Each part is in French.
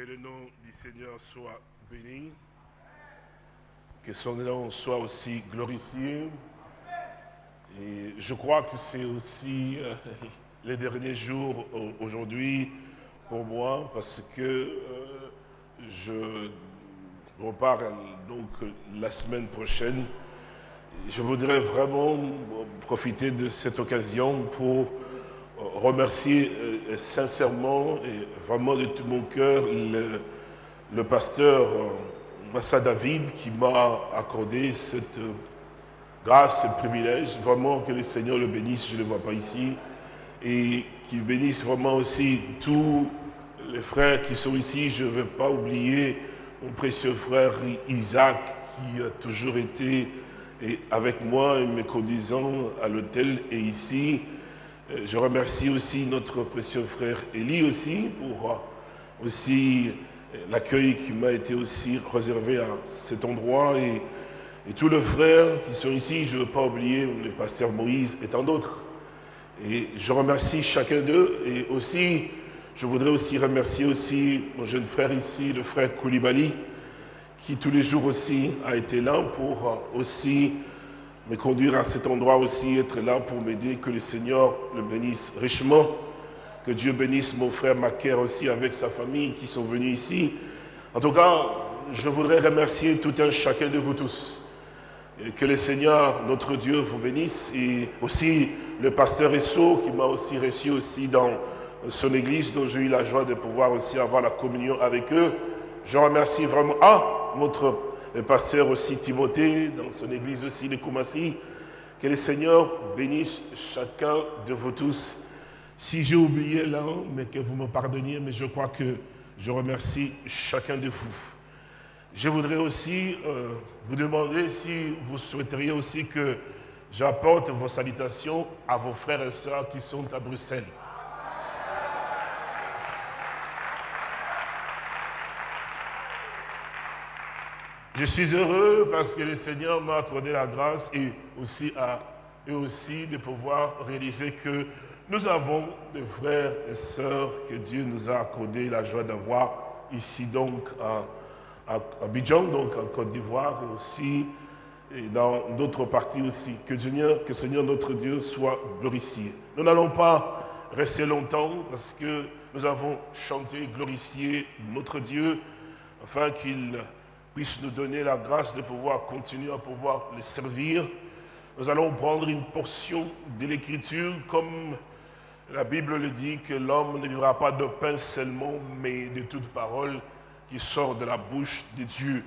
Que le nom du Seigneur soit béni. Que son nom soit aussi glorifié. Et je crois que c'est aussi euh, les derniers jours aujourd'hui pour moi parce que euh, je repars donc la semaine prochaine. Je voudrais vraiment profiter de cette occasion pour remercier euh, sincèrement et vraiment de tout mon cœur le, pasteur euh, Massa David qui m'a accordé cette euh, grâce, ce privilège. Vraiment que le Seigneur le bénisse, je ne le vois pas ici. Et qu'il bénisse vraiment aussi tous les frères qui sont ici. Je ne veux pas oublier mon précieux frère Isaac qui a toujours été avec moi et me conduisant à l'hôtel et ici. Euh, je remercie aussi notre précieux frère Élie aussi pour euh, aussi euh, l'accueil qui m'a été aussi réservé à cet endroit et, tous les frères qui sont ici, je ne veux pas oublier le pasteur Moïse et tant d'autres. Et je remercie chacun d'eux et aussi, je voudrais aussi remercier aussi mon jeune frère ici, le frère Koulibaly, qui tous les jours aussi a été là pour aussi me conduire à cet endroit aussi, être là pour m'aider, que le Seigneur le bénisse richement, que Dieu bénisse mon frère Macaire aussi avec sa famille qui sont venus ici. En tout cas, je voudrais remercier tout un chacun de vous tous. Et que le Seigneur, notre Dieu, vous bénisse. Et aussi le pasteur Esso qui m'a aussi reçu aussi dans son église, dont j'ai eu la joie de pouvoir aussi avoir la communion avec eux. Je remercie vraiment, ah, notre le pasteur aussi Timothée, dans son église aussi de Koumassi. Que le Seigneur bénisse chacun de vous tous. Si j'ai oublié l'un, mais que vous me pardonniez, mais je crois que je remercie chacun de vous. Je voudrais aussi euh, vous demander si vous souhaiteriez aussi que j'apporte vos salutations à vos frères et sœurs qui sont à Bruxelles. Je suis heureux parce que le Seigneur m'a accordé la grâce et aussi, à, aussi de pouvoir réaliser que nous avons des frères et sœurs que Dieu nous a accordé la joie d'avoir ici donc à, à, Bidjan, donc en Côte d'Ivoire et aussi et dans d'autres parties aussi. Que Seigneur, que Seigneur notre Dieu soit glorifié. Nous n'allons pas rester longtemps parce que nous avons chanté, glorifié notre Dieu afin qu'il puisse nous donner la grâce de pouvoir continuer à pouvoir les servir. Nous allons prendre une portion de l'Écriture comme la Bible le dit, que l'homme ne vivra pas de pain seulement, mais de toute parole qui sort de la bouche de Dieu.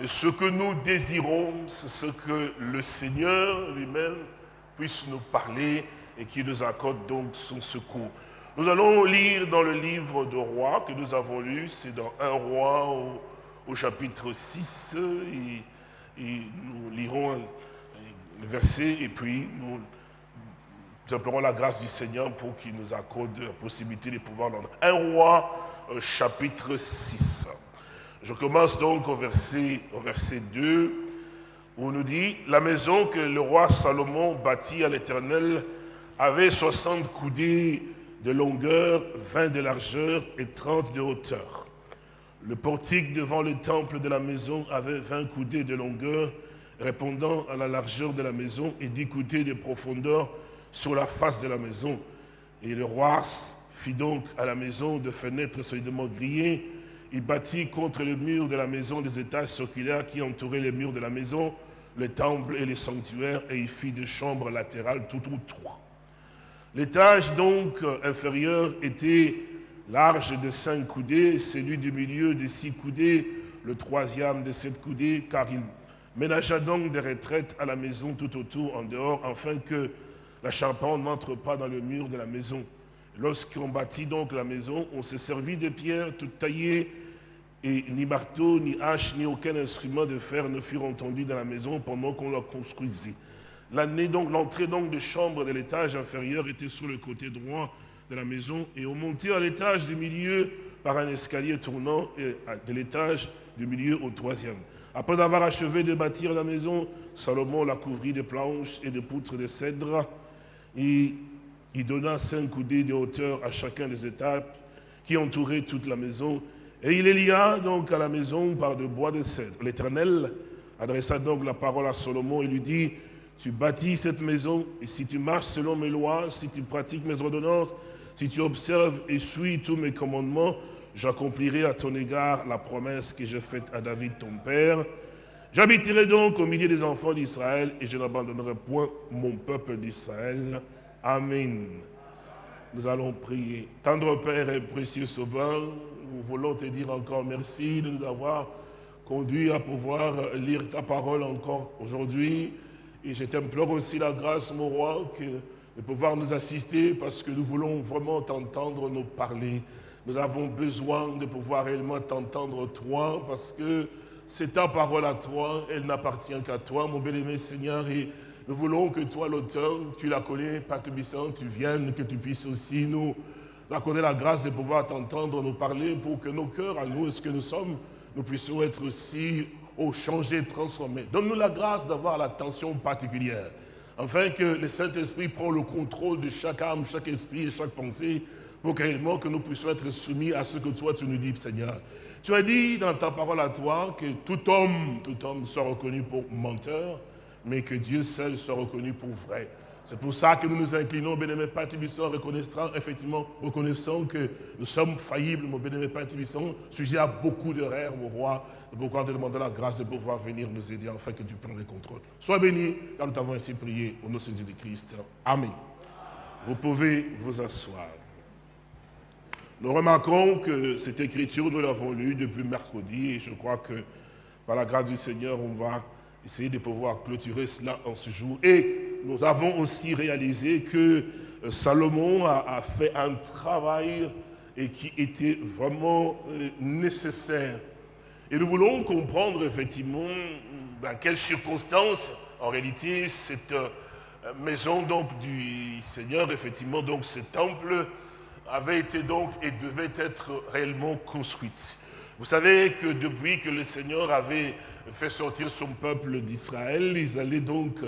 Et ce que nous désirons, c'est ce que le Seigneur lui-même puisse nous parler et qui nous accorde donc son secours. Nous allons lire dans le livre de Rois que nous avons lu, c'est dans un roi au au chapitre 6 et, nous lirons le verset et puis nous, nous la grâce du Seigneur pour qu'il nous accorde la possibilité de pouvoir l'entendre. Un roi, euh, chapitre 6. Je commence donc au verset, au verset 2 où on nous dit « La maison que le roi Salomon bâtit à l'Éternel avait 60 coudées de longueur, 20 de largeur et 30 de hauteur. Le portique devant le temple de la maison avait 20 coudées de longueur, répondant à la largeur de la maison, et 10 coudées de profondeur sur la face de la maison. Et le roi fit donc à la maison de fenêtres solidement grillées. Il bâtit contre le mur de la maison des étages circulaires qui entouraient les murs de la maison, le temple et les sanctuaires, et il fit des chambres latérales tout trois. L'étage donc inférieur était large de cinq coudées, celui du milieu de six coudées, le troisième de sept coudées, car il ménagea donc des retraites à la maison tout autour, en dehors, afin que la charpente n'entre pas dans le mur de la maison. Lorsqu'on bâtit donc la maison, on se servit de pierres toutes taillées, et ni marteau, ni hache, ni aucun instrument de fer ne furent entendus dans la maison pendant qu'on la construisait. L'entrée donc, donc de chambre de l'étage inférieur était sur le côté droit de la maison et on montait à l'étage du milieu par un escalier tournant et de l'étage du milieu au troisième. Après avoir achevé de bâtir la maison, Salomon la couvrit de planches et de poutres de cèdre. Et il donna cinq coudées de hauteur à chacun des étapes qui entouraient toute la maison. Et il lia donc à la maison par de bois de cèdre. L'Éternel adressa donc la parole à Salomon et lui dit, tu bâtis cette maison, et si tu marches selon mes lois, si tu pratiques mes ordonnances, si tu observes et suis tous mes commandements, j'accomplirai à ton égard la promesse que j'ai faite à David ton père. J'habiterai donc au milieu des enfants d'Israël et je n'abandonnerai point mon peuple d'Israël. Amen. Nous allons prier. Tendre Père et précieux Sauveur, nous voulons te dire encore merci de nous avoir conduits à pouvoir lire ta parole encore aujourd'hui. Et je t'implore aussi la grâce, mon roi, que, de pouvoir nous assister parce que nous voulons vraiment t'entendre nous parler. Nous avons besoin de pouvoir réellement t'entendre toi parce que c'est ta parole à toi, elle n'appartient qu'à toi, mon bien-aimé Seigneur. Et nous voulons que toi, l'auteur, tu la connais, Père tu viennes, que tu puisses aussi nous accorder la grâce de pouvoir t'entendre nous parler pour que nos cœurs, à nous, ce que nous sommes, nous puissions être aussi au transformés. Donne-nous la grâce d'avoir l'attention particulière, afin que le Saint-Esprit prenne le contrôle de chaque âme, chaque esprit et chaque pensée, pour réellement que nous puissions être soumis à ce que toi tu nous dis, Seigneur. Tu as dit dans ta parole à toi que tout homme, tout homme soit reconnu pour menteur, mais que Dieu seul soit reconnu pour vrai. C'est pour ça que nous nous inclinons, bénémoine Père reconnaissant, effectivement, reconnaissant que nous sommes faillibles, mon bénémoine Père sujet à beaucoup d'erreurs, mon roi. C'est pourquoi te demandons la grâce de pouvoir venir nous aider afin que tu prennes le contrôle. Sois béni, car nous t'avons ainsi prié au nom de Jésus Christ. Amen. Vous pouvez vous asseoir. Nous remarquons que cette écriture, nous l'avons lue depuis mercredi et je crois que par la grâce du Seigneur, on va essayer de pouvoir clôturer cela en ce jour. Et nous avons aussi réalisé que euh, Salomon a, fait un travail et qui était vraiment euh, nécessaire. Et nous voulons comprendre effectivement dans quelles circonstances, en réalité, cette euh, maison donc du Seigneur, effectivement, donc ce temple, avait été donc et devait être réellement construite. Vous savez que depuis que le Seigneur avait fait sortir son peuple d'Israël, ils allaient donc,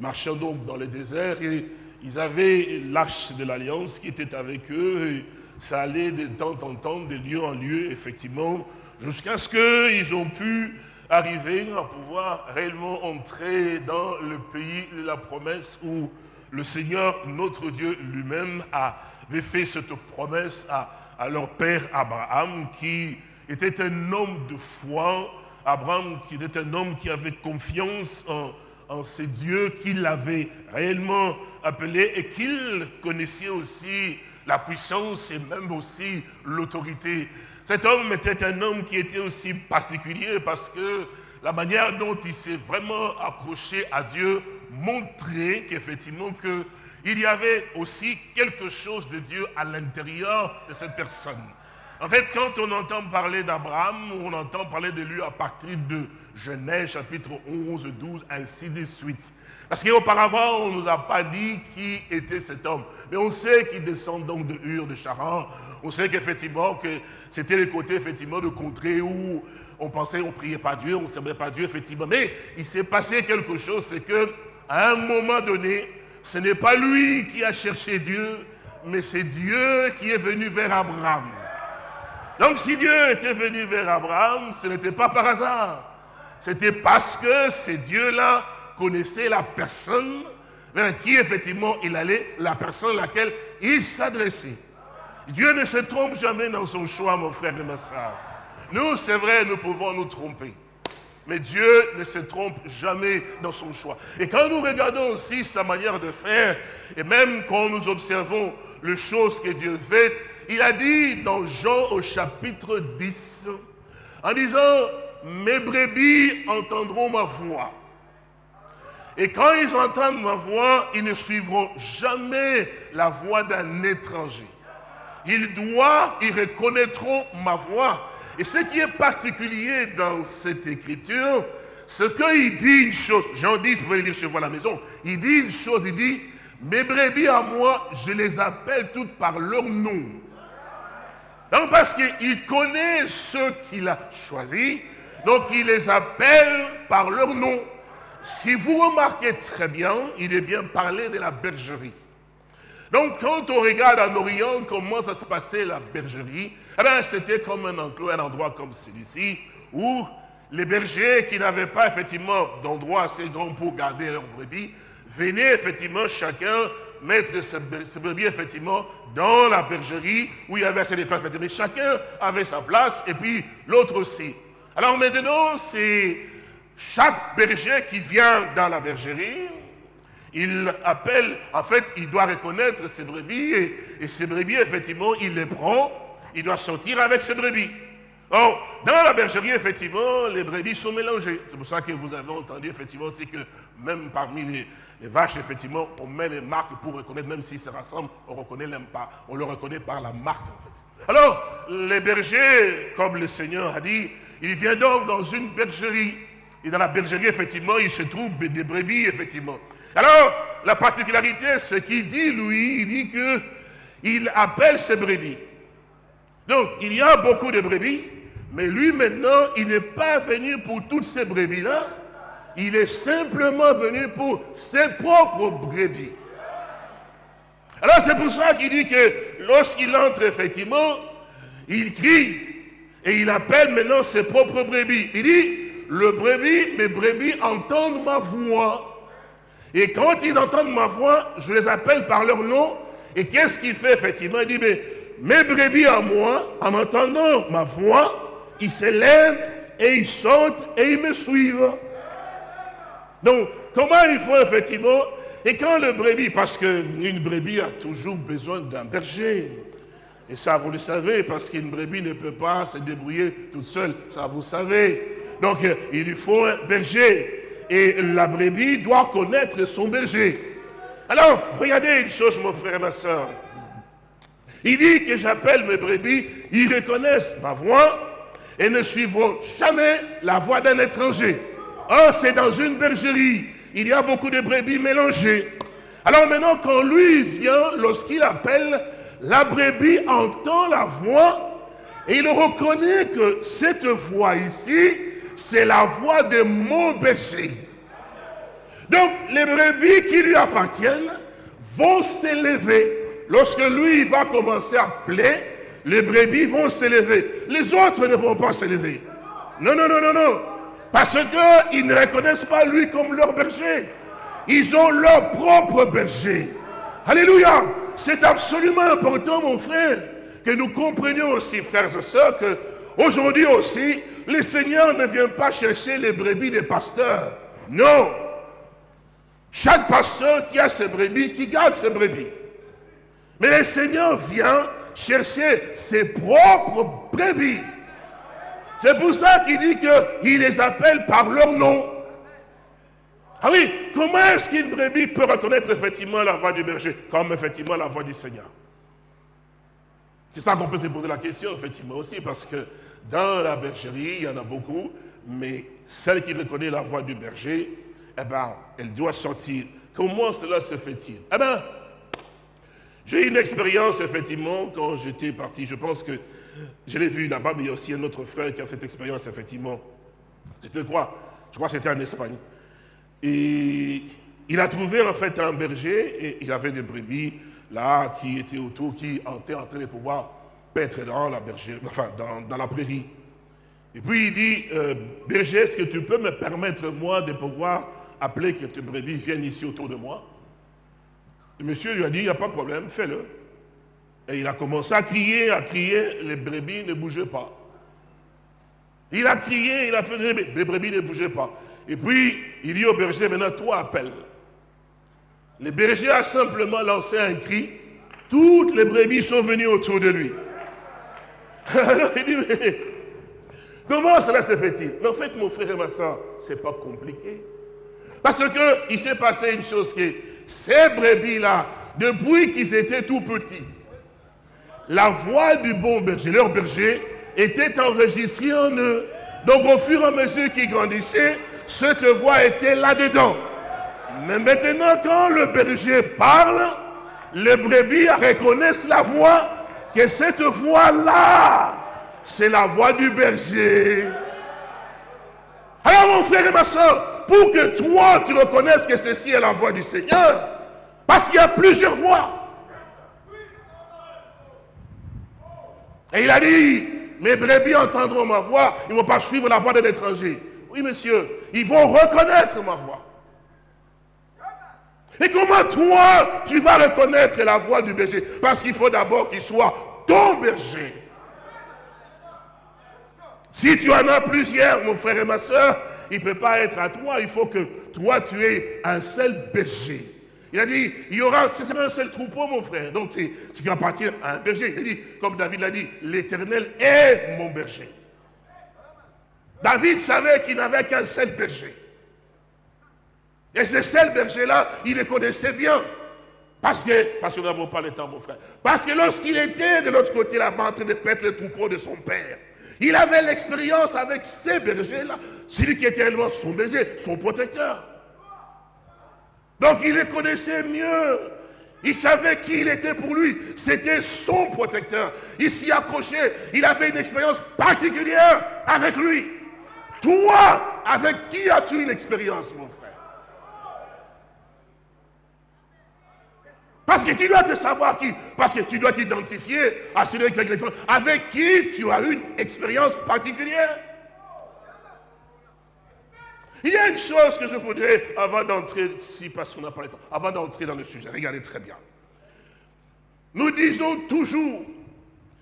marcher donc dans le désert et ils avaient l'arche de l'alliance qui était avec eux. Et ça allait de temps en temps, de lieu en lieu, effectivement, jusqu'à ce qu'ils ont pu arriver à pouvoir réellement entrer dans le pays de la promesse où le Seigneur, notre Dieu lui-même, avait fait cette promesse à, leur père Abraham, qui était un homme de foi, Abraham qui était un homme qui avait confiance en, en ces dieux qu'il avait réellement appelés et qu'il connaissait aussi la puissance et même aussi l'autorité. Cet homme était un homme qui était aussi particulier parce que la manière dont il s'est vraiment accroché à Dieu montrait qu'effectivement que il y avait aussi quelque chose de Dieu à l'intérieur de cette personne. En fait, quand on entend parler d'Abraham, on entend parler de lui à partir de Genèse chapitre 11, 12, ainsi de suite. Parce qu'auparavant, on ne nous a pas dit qui était cet homme. Mais on sait qu'il descend donc de Hur, de Charan. On sait qu'effectivement, que c'était les côtés effectivement de contrées où on pensait, on priait pas Dieu, on ne servait pas Dieu, effectivement. Mais il s'est passé quelque chose, c'est que à un moment donné, ce n'est pas lui qui a cherché Dieu, mais c'est Dieu qui est venu vers Abraham. Donc si Dieu était venu vers Abraham, ce n'était pas par hasard. C'était parce que ce Dieu-là connaissait la personne vers qui effectivement il allait, la personne à laquelle il s'adressait. Dieu ne se trompe jamais dans son choix, mon frère et ma soeur. Nous, c'est vrai, nous pouvons nous tromper. Mais Dieu ne se trompe jamais dans son choix. Et quand nous regardons aussi sa manière de faire, et même quand nous observons les choses que Dieu fait, il a dit dans Jean au chapitre 10, en disant, mes brebis entendront ma voix. Et quand ils entendent ma voix, ils ne suivront jamais la voix d'un étranger. Ils doivent, ils reconnaîtront ma voix et ce qui est particulier dans cette écriture, c'est qu'il dit une chose. Jean 10, vous pouvez lire chez vous à la maison. Il dit une chose, il dit, mes brebis à moi, je les appelle toutes par leur nom. Donc parce qu'il connaît ceux qu'il a choisis, donc il les appelle par leur nom. Si vous remarquez très bien, il est bien parlé de la bergerie. Donc, quand on regarde en Orient comment ça se passait la bergerie, eh bien, c'était comme un enclos, un endroit comme celui-ci, où les bergers qui n'avaient pas effectivement d'endroit assez grand pour garder leurs brebis, venaient effectivement chacun mettre ses brebis effectivement dans la bergerie où il y avait assez de place. Mais chacun avait sa place et puis l'autre aussi. Alors maintenant, c'est chaque berger qui vient dans la bergerie, il appelle, en fait, il doit reconnaître ses brebis et, ses brebis, effectivement, il les prend, il doit sortir avec ses brebis. Or, dans la bergerie, effectivement, les brebis sont mélangées. C'est pour ça que vous avez entendu, effectivement, c'est que même parmi les, vaches, effectivement, on met les marques pour reconnaître, même s'ils se rassemblent, on reconnaît même pas. On le reconnaît par la marque, en fait. Alors, les bergers, comme le Seigneur a dit, il vient donc dans une bergerie. Et dans la bergerie, effectivement, il se trouve des brebis, effectivement. Alors, la particularité, c'est qu'il dit, lui, il dit qu'il appelle ses brebis. Donc, il y a beaucoup de brebis, mais lui maintenant, il n'est pas venu pour toutes ces brebis-là. Il est simplement venu pour ses propres brebis. Alors c'est pour ça qu'il dit que lorsqu'il entre effectivement, il crie et il appelle maintenant ses propres brebis. Il dit, le brebis, mes brebis entendent ma voix. Et quand ils entendent ma voix, je les appelle par leur nom. Et qu'est-ce qu'il fait effectivement? Il dit, mais mes brebis à moi, en entendant ma voix, ils se lèvent et ils sautent et ils me suivent. Donc, comment il faut effectivement? Et quand le brebis, parce qu'une brebis a toujours besoin d'un berger. Et ça, vous le savez, parce qu'une brebis ne peut pas se débrouiller toute seule. Ça, vous savez. Donc, il lui faut un berger. Et la brebis doit connaître son berger. Alors, regardez une chose, mon frère et ma soeur. Il dit que j'appelle mes brebis, ils reconnaissent ma voix, et ne suivront jamais la voie d'un étranger. Or, c'est dans une bergerie. Il y a beaucoup de brebis mélangées. Alors maintenant, quand lui vient, lorsqu'il appelle, la brebis entend la voix et il reconnaît que cette voix ici, c'est la voix de mon berger. Donc, les brebis qui lui appartiennent vont s'élever. Lorsque lui va commencer à appeler, les brebis vont s'élever. Les autres ne vont pas s'élever. Non, non, non, non, non. Parce qu'ils ne reconnaissent pas lui comme leur berger. Ils ont leur propre berger. Alléluia. C'est absolument important, mon frère, que nous comprenions aussi, frères et sœurs, que aujourd'hui aussi, le Seigneur ne vient pas chercher les brebis des pasteurs. Non. Chaque pasteur qui a ses brebis, qui garde ses brebis. Mais le Seigneur vient chercher ses propres brebis. C'est pour ça qu'il dit qu'il les appelle par leur nom. Ah oui, comment est-ce qu'une brebis peut reconnaître effectivement la voix du berger Comme effectivement la voix du Seigneur? C'est ça qu'on peut se poser la question, effectivement aussi, parce que dans la bergerie, il y en a beaucoup, mais celle qui reconnaît la voix du berger, eh bien, elle doit sortir. Comment cela se fait-il? Eh bien, j'ai eu une expérience, effectivement, quand j'étais parti. Je pense que je l'ai vu là-bas, mais il y a aussi un autre frère qui a cette expérience, effectivement. C'était quoi? Je crois que c'était en Espagne. Et il a trouvé, en fait, un berger, et il avait des brebis, là, qui étaient autour, qui étaient en train de pouvoir paître dans la berger, enfin, dans, la prairie. Et puis il dit, euh, berger, est-ce que tu peux me permettre, moi, de pouvoir appeler que tes brebis viennent ici autour de moi? Le monsieur lui a dit, il n'y a pas de problème, fais-le. Et il a commencé à crier, à crier, les brebis ne bougeaient pas. Il a crié, il a fait, les brebis ne bougeaient pas. Et puis, il dit au berger, maintenant, toi appelle. Le berger a simplement lancé un cri. Toutes les brebis sont venues autour de lui. Alors il dit, mais comment cela se fait-il? Mais en fait, mon frère et ma soeur, ce n'est pas compliqué. Parce qu'il s'est passé une chose qui est, ces brebis-là, depuis qu'ils étaient tout petits, la voix du bon berger, leur berger, était enregistrée en eux. Donc au fur et à mesure qu'ils grandissaient, cette voix était là-dedans. Mais maintenant, quand le berger parle, les brebis reconnaissent la voix, que cette voix-là, c'est la voix du berger. Alors mon frère et ma soeur, pour que toi tu reconnaisses que ceci est la voix du Seigneur, parce qu'il y a plusieurs voix. Et il a dit, mes brebis entendront ma voix, ils ne vont pas suivre la voix de l'étranger. Oui monsieur, ils vont reconnaître ma voix. Et comment toi, tu vas reconnaître la voix du berger? Parce qu'il faut d'abord qu'il soit ton berger. Si tu en as plusieurs, mon frère et ma soeur, il ne peut pas être à toi. Il faut que toi, tu aies un seul berger. Il a dit, il y aura, ce sera un seul troupeau, mon frère. Donc, c'est ce qui appartient à un berger. Il a dit, comme David l'a dit, l'éternel est mon berger. David savait qu'il n'avait qu'un seul berger. Et ce seul berger-là, il le connaissait bien. Parce que, parce que nous n'avons pas le temps, mon frère. Parce que lorsqu'il était de l'autre côté là-bas en train de perdre le troupeau de son père, il avait l'expérience avec ces bergers-là. Celui qui était réellement son berger, son protecteur. Donc il les connaissait mieux. Il savait qui il était pour lui. C'était son protecteur. Il s'y accrochait. Il avait une expérience particulière avec lui. Toi, avec qui as-tu une expérience, mon frère? Parce que tu dois te savoir qui. Parce que tu dois t'identifier à celui avec qui tu as une expérience particulière. Il y a une chose que je voudrais, avant d'entrer, si parce qu'on n'a pas le temps, avant d'entrer dans le sujet, regardez très bien. Nous disons toujours,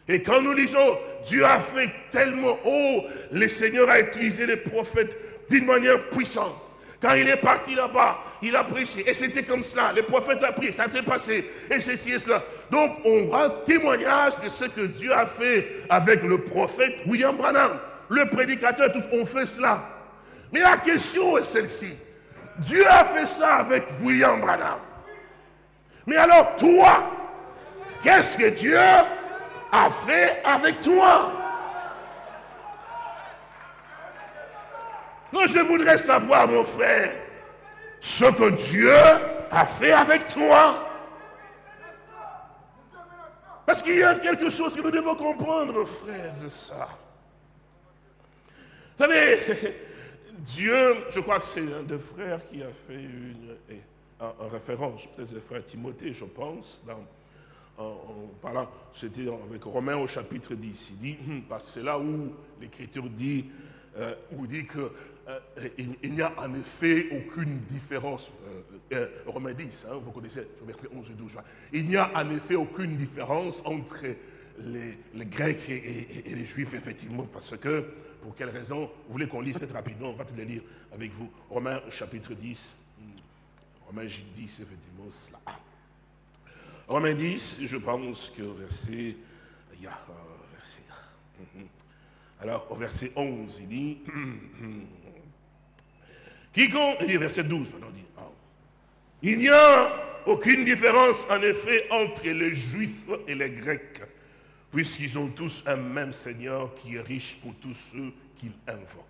et quand nous disons, Dieu a fait tellement haut, le Seigneur a utilisé les prophètes d'une manière puissante. Quand il est parti là-bas, il a prêché. Et c'était comme cela. Le prophète a prié. Ça s'est passé. Et ceci et cela. Donc, on rend témoignage de ce que Dieu a fait avec le prophète William Branham. Le prédicateur, tous ont fait cela. Mais la question est celle-ci. Dieu a fait ça avec William Branham. Mais alors toi, qu'est-ce que Dieu a fait avec toi? Non, je voudrais savoir, mon frère, ce que Dieu a fait avec toi. Parce qu'il y a quelque chose que nous devons comprendre, frères et sœurs. Vous savez, Dieu, je crois que c'est un des frères qui a fait une, un, référence, peut-être le frère Timothée, je pense, en, parlant, c'était avec Romains au chapitre 10. Il dit, hum, parce que c'est là où l'Écriture dit, euh, dit qu'il euh, il, n'y a en effet aucune différence. Euh, Romains 10, hein, vous connaissez, verset 11 et 12. Il n'y a en effet aucune différence entre les, Grecs et, les Juifs, effectivement, parce que, pour quelle raison? Vous voulez qu'on lise peut-être rapidement, on va te le lire avec vous. Romains chapitre 10, Romains 10, effectivement, cela. Romains 10, je pense que verset, hum, hum. alors au verset 11, il dit, quiconque, verset 12, maintenant, dit, ah. il n'y a aucune différence en effet entre les Juifs et les Grecs puisqu'ils ont tous un même Seigneur qui est riche pour tous ceux qu'ils invoquent.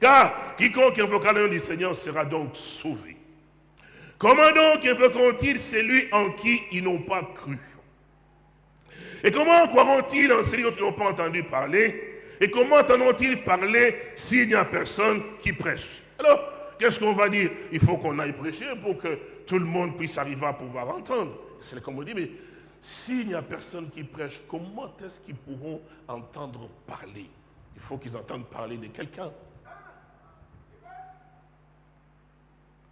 Car quiconque invoquera le nom du Seigneur sera donc sauvé. Comment donc invoqueront-ils celui en qui ils n'ont pas cru? Et comment croiront-ils en celui dont ils n'ont pas entendu parler? Et comment entendront-ils parler s'il n'y a personne qui prêche? Alors, qu'est-ce qu'on va dire? Il faut qu'on aille prêcher pour que tout le monde puisse arriver à pouvoir entendre. C'est comme on dit, mais s'il n'y a personne qui prêche, comment est-ce qu'ils pourront entendre parler? Il faut qu'ils entendent parler de quelqu'un.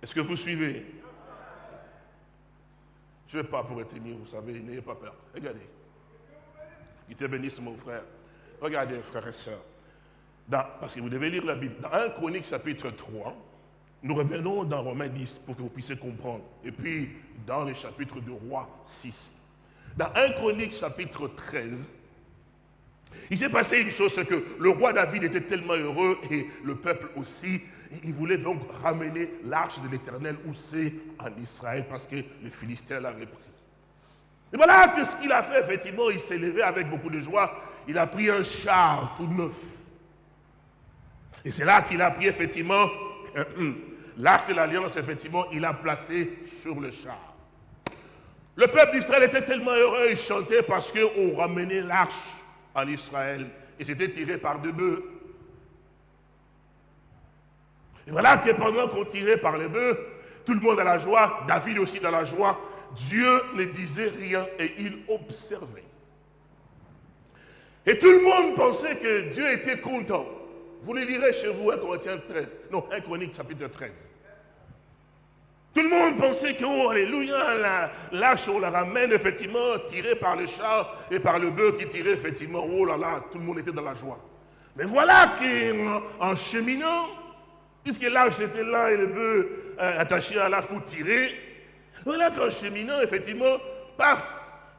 Est-ce que vous suivez? Je ne vais pas vous retenir, vous savez, n'ayez pas peur. Regardez. Il te bénisse, mon frère. Regardez, frères et sœurs. parce que vous devez lire la Bible. Dans 1 Chronique chapitre 3, nous revenons dans Romains 10 pour que vous puissiez comprendre. Et puis, dans les chapitres de Roi 6. Dans 1 Chronique chapitre 13, il s'est passé une chose, c'est que le roi David était tellement heureux et le peuple aussi, il voulait donc ramener l'arche de l'éternel où c'est en Israël parce que les Philistins l'avaient pris. Et voilà que ce qu'il a fait, effectivement, il s'est levé avec beaucoup de joie. Il a pris un char tout neuf. Et c'est là qu'il a pris, effectivement, l'arche de l'alliance, effectivement, il a placé sur le char. Le peuple d'Israël était tellement heureux, il chantait parce qu'on ramenait l'arche en Israël et c'était tiré par deux bœufs. Et voilà que pendant qu'on tirait par les bœufs, tout le monde a la joie, David aussi dans la joie, Dieu ne disait rien et il observait. Et tout le monde pensait que Dieu était content. Vous le lirez chez vous, 1 Corinthiens 13. Non, 1 Chronique chapitre 13. Tout le monde pensait que, oh, alléluia, l'âche, on la ramène, effectivement, tiré par le chat et par le bœuf qui tirait, effectivement, oh là là, tout le monde était dans la joie. Mais voilà qu'en cheminant, puisque l'âge était là et le bœuf euh, attaché à l'arche pour tirer, voilà qu'en cheminant, effectivement, paf,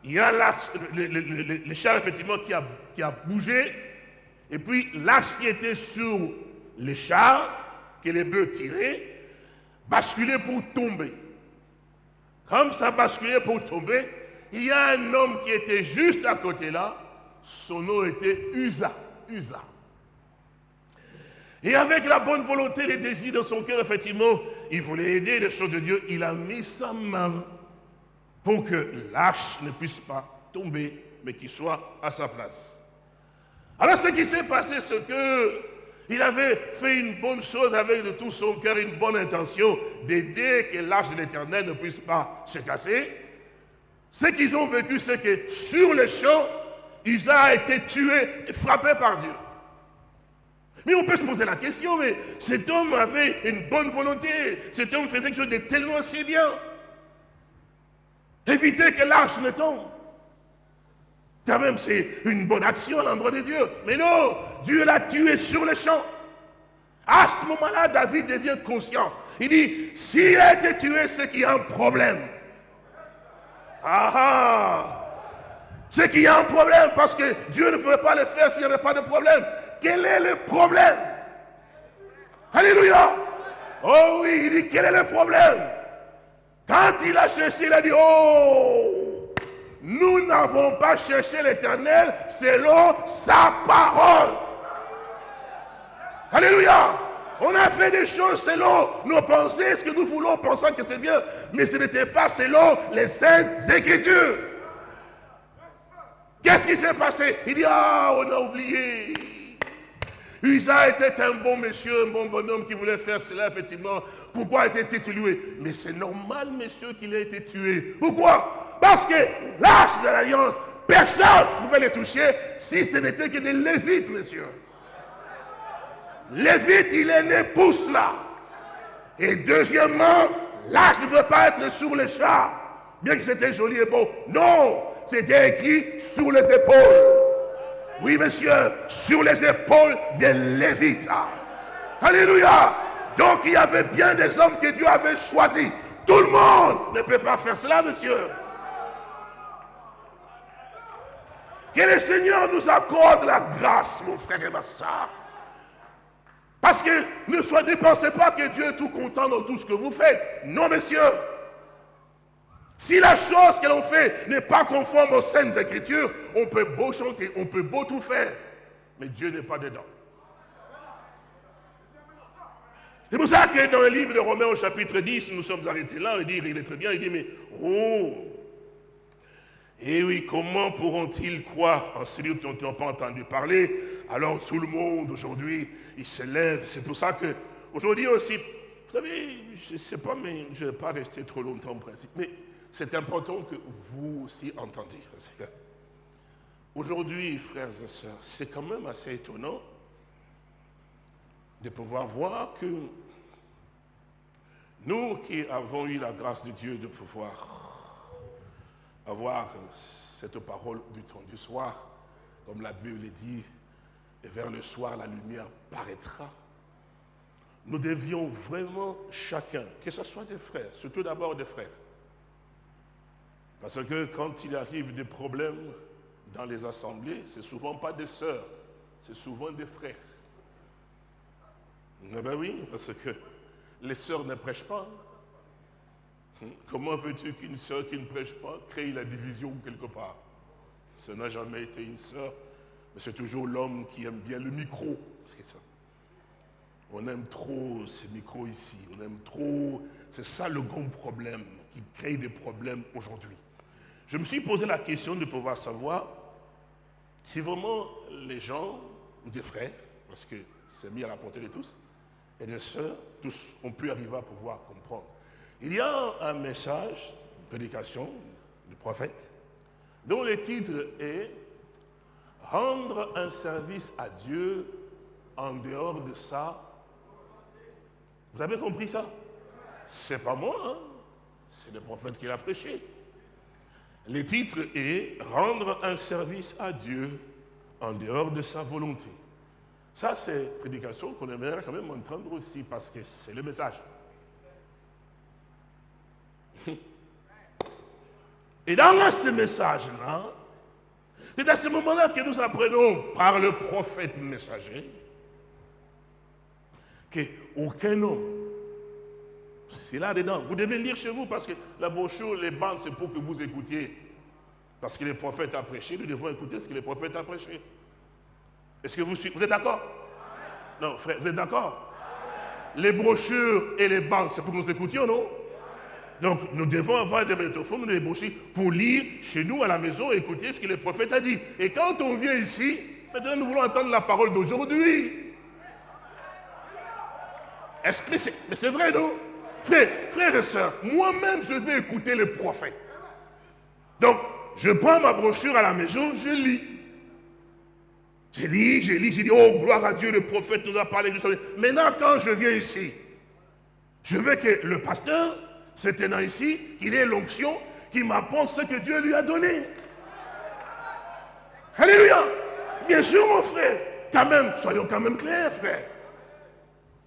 il y a le, le, char, effectivement, qui a, qui a bougé, et puis l'arche qui était sur le char, que les bœufs tiraient, basculé pour tomber. Comme ça basculait pour tomber, il y a un homme qui était juste à côté là, son nom était Usa. Usa. Et avec la bonne volonté, les désirs de son cœur, effectivement, il voulait aider les choses de Dieu. Il a mis sa main pour que l'arche ne puisse pas tomber, mais qu'il soit à sa place. Alors ce qui s'est passé, c'est que il avait fait une bonne chose avec de tout son cœur, une bonne intention d'aider que l'arche de l'éternel ne puisse pas se casser. Ce qu'ils ont vécu, c'est que sur le champ, Isa a été tué et frappé par Dieu. Mais on peut se poser la question, mais cet homme avait une bonne volonté, cet homme faisait quelque chose de tellement si bien. Éviter que l'arche ne tombe. Quand même, c'est une bonne action à l'endroit de Dieu. Mais non, Dieu l'a tué sur le champ. À ce moment-là, David devient conscient. Il dit, s'il a été tué, c'est qu'il y a un problème. Ah ah C'est qu'il y a un problème parce que Dieu ne pouvait pas le faire s'il n'y avait pas de problème. Quel est le problème? Alléluia Oh oui, il dit, quel est le problème? Quand il a cherché, il a dit, oh nous n'avons pas cherché l'éternel selon sa parole. Alléluia. On a fait des choses selon nos pensées, ce que nous voulons, pensant que c'est bien, mais ce n'était pas selon les saintes écritures. Qu'est-ce qui s'est passé? Il dit, ah, on a oublié. Usa était un bon monsieur, un bon bonhomme qui voulait faire cela, effectivement. Pourquoi était-il tué? Mais c'est normal, monsieur, qu'il ait été tué. Pourquoi? Parce que l'âge de l'alliance, personne ne pouvait les toucher si ce n'était que des lévites, monsieur. Lévite, il est né pousse là. Et deuxièmement, l'âge ne peut pas être sur les chats. Bien que c'était joli et beau. Non, c'était écrit sur les épaules. Oui, monsieur, sur les épaules des Lévites. Alléluia. Donc il y avait bien des hommes que Dieu avait choisis. Tout le monde ne peut pas faire cela, monsieur. Que le Seigneur nous accorde la grâce, mon frère et ma soeur. Parce que ne, soyez, pensez pas que Dieu est tout content dans tout ce que vous faites. Non, messieurs. Si la chose que l'on fait n'est pas conforme aux saintes écritures, on peut beau chanter, on peut beau tout faire, mais Dieu n'est pas dedans. C'est pour ça que dans le livre de Romains au chapitre 10, nous sommes arrêtés là, il dit, il est très bien, il dit, mais oh, et eh oui, comment pourront-ils croire en celui dont ils n'ont pas entendu parler Alors tout le monde aujourd'hui, il se lève? C'est pour ça que aujourd'hui aussi, vous savez, je ne sais pas, mais je ne vais pas rester trop longtemps en principe. Mais c'est important que vous aussi entendiez. Aujourd'hui, frères et sœurs, c'est quand même assez étonnant de pouvoir voir que nous qui avons eu la grâce de Dieu de pouvoir avoir cette parole du temps du soir, comme la Bible dit, et vers le soir la lumière paraîtra. Nous devions vraiment chacun, que ce soit des frères, surtout d'abord des frères, parce que quand il arrive des problèmes dans les assemblées, c'est souvent pas des sœurs, c'est souvent des frères. Eh ben oui, parce que les sœurs ne prêchent pas. Comment veux-tu qu'une sœur qui ne prêche pas crée la division quelque part? Ce n'a jamais été une sœur, mais c'est toujours l'homme qui aime bien le micro. C'est ça. On aime trop ces micros ici, on aime trop. C'est ça le grand problème qui crée des problèmes aujourd'hui. Je me suis posé la question de pouvoir savoir si vraiment les gens, ou des frères, parce que c'est mis à la portée de tous, et des sœurs, tous ont pu arriver à pouvoir comprendre il y a un message, une prédication du prophète, dont le titre est rendre un service à Dieu en dehors de ça. Vous avez compris ça? C'est pas moi, hein? c'est le prophète qui l'a prêché. Le titre est Rendre un service à Dieu en dehors de sa volonté. Ça, c'est prédication qu'on aimerait quand même entendre aussi parce que c'est le message. Et dans ce message-là, c'est à ce moment-là que nous apprenons par le prophète messager qu'aucun homme, c'est là-dedans, vous devez lire chez vous parce que la brochure, les bandes, c'est pour que vous écoutiez. Parce que le prophète a prêché, nous devons écouter ce que le prophète a prêché. Est-ce que vous, vous êtes d'accord? Non, frère, vous êtes d'accord? Les brochures et les bandes, c'est pour que nous écoutions, non? Donc, nous devons avoir des métophones, des brochures pour lire chez nous à la maison écouter ce que le prophète a dit. Et quand on vient ici, maintenant nous voulons entendre la parole d'aujourd'hui. Mais c'est vrai, non? Frères, frères et sœurs, moi-même, je vais écouter le prophète. Donc, je prends ma brochure à la maison, je lis. Je lis, je lis, je dis, oh, gloire à Dieu, le prophète nous a parlé. Maintenant, quand je viens ici, je veux que le pasteur c'est tenant ici, qu'il ait l'onction, qui m'apporte ce que Dieu lui a donné. Alléluia. Bien sûr, mon frère. Quand même, soyons quand même clairs, frère.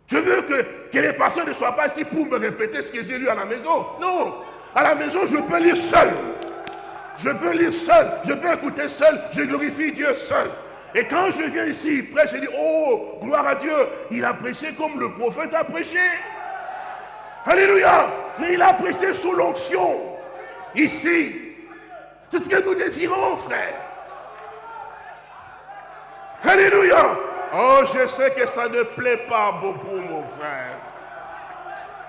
Je veux que, les pasteurs ne soient pas ici pour me répéter ce que j'ai lu à la maison. Non. À la maison, je peux lire seul. Je peux lire seul. Je peux écouter seul. Je glorifie Dieu seul. Et quand je viens ici, prêche, je dis, oh, gloire à Dieu. Il a prêché comme le prophète a prêché. Alléluia. Mais il a prêché sous l'onction. Ici. C'est ce que nous désirons, frère. Alléluia. Oh, je sais que ça ne plaît pas beaucoup, mon frère.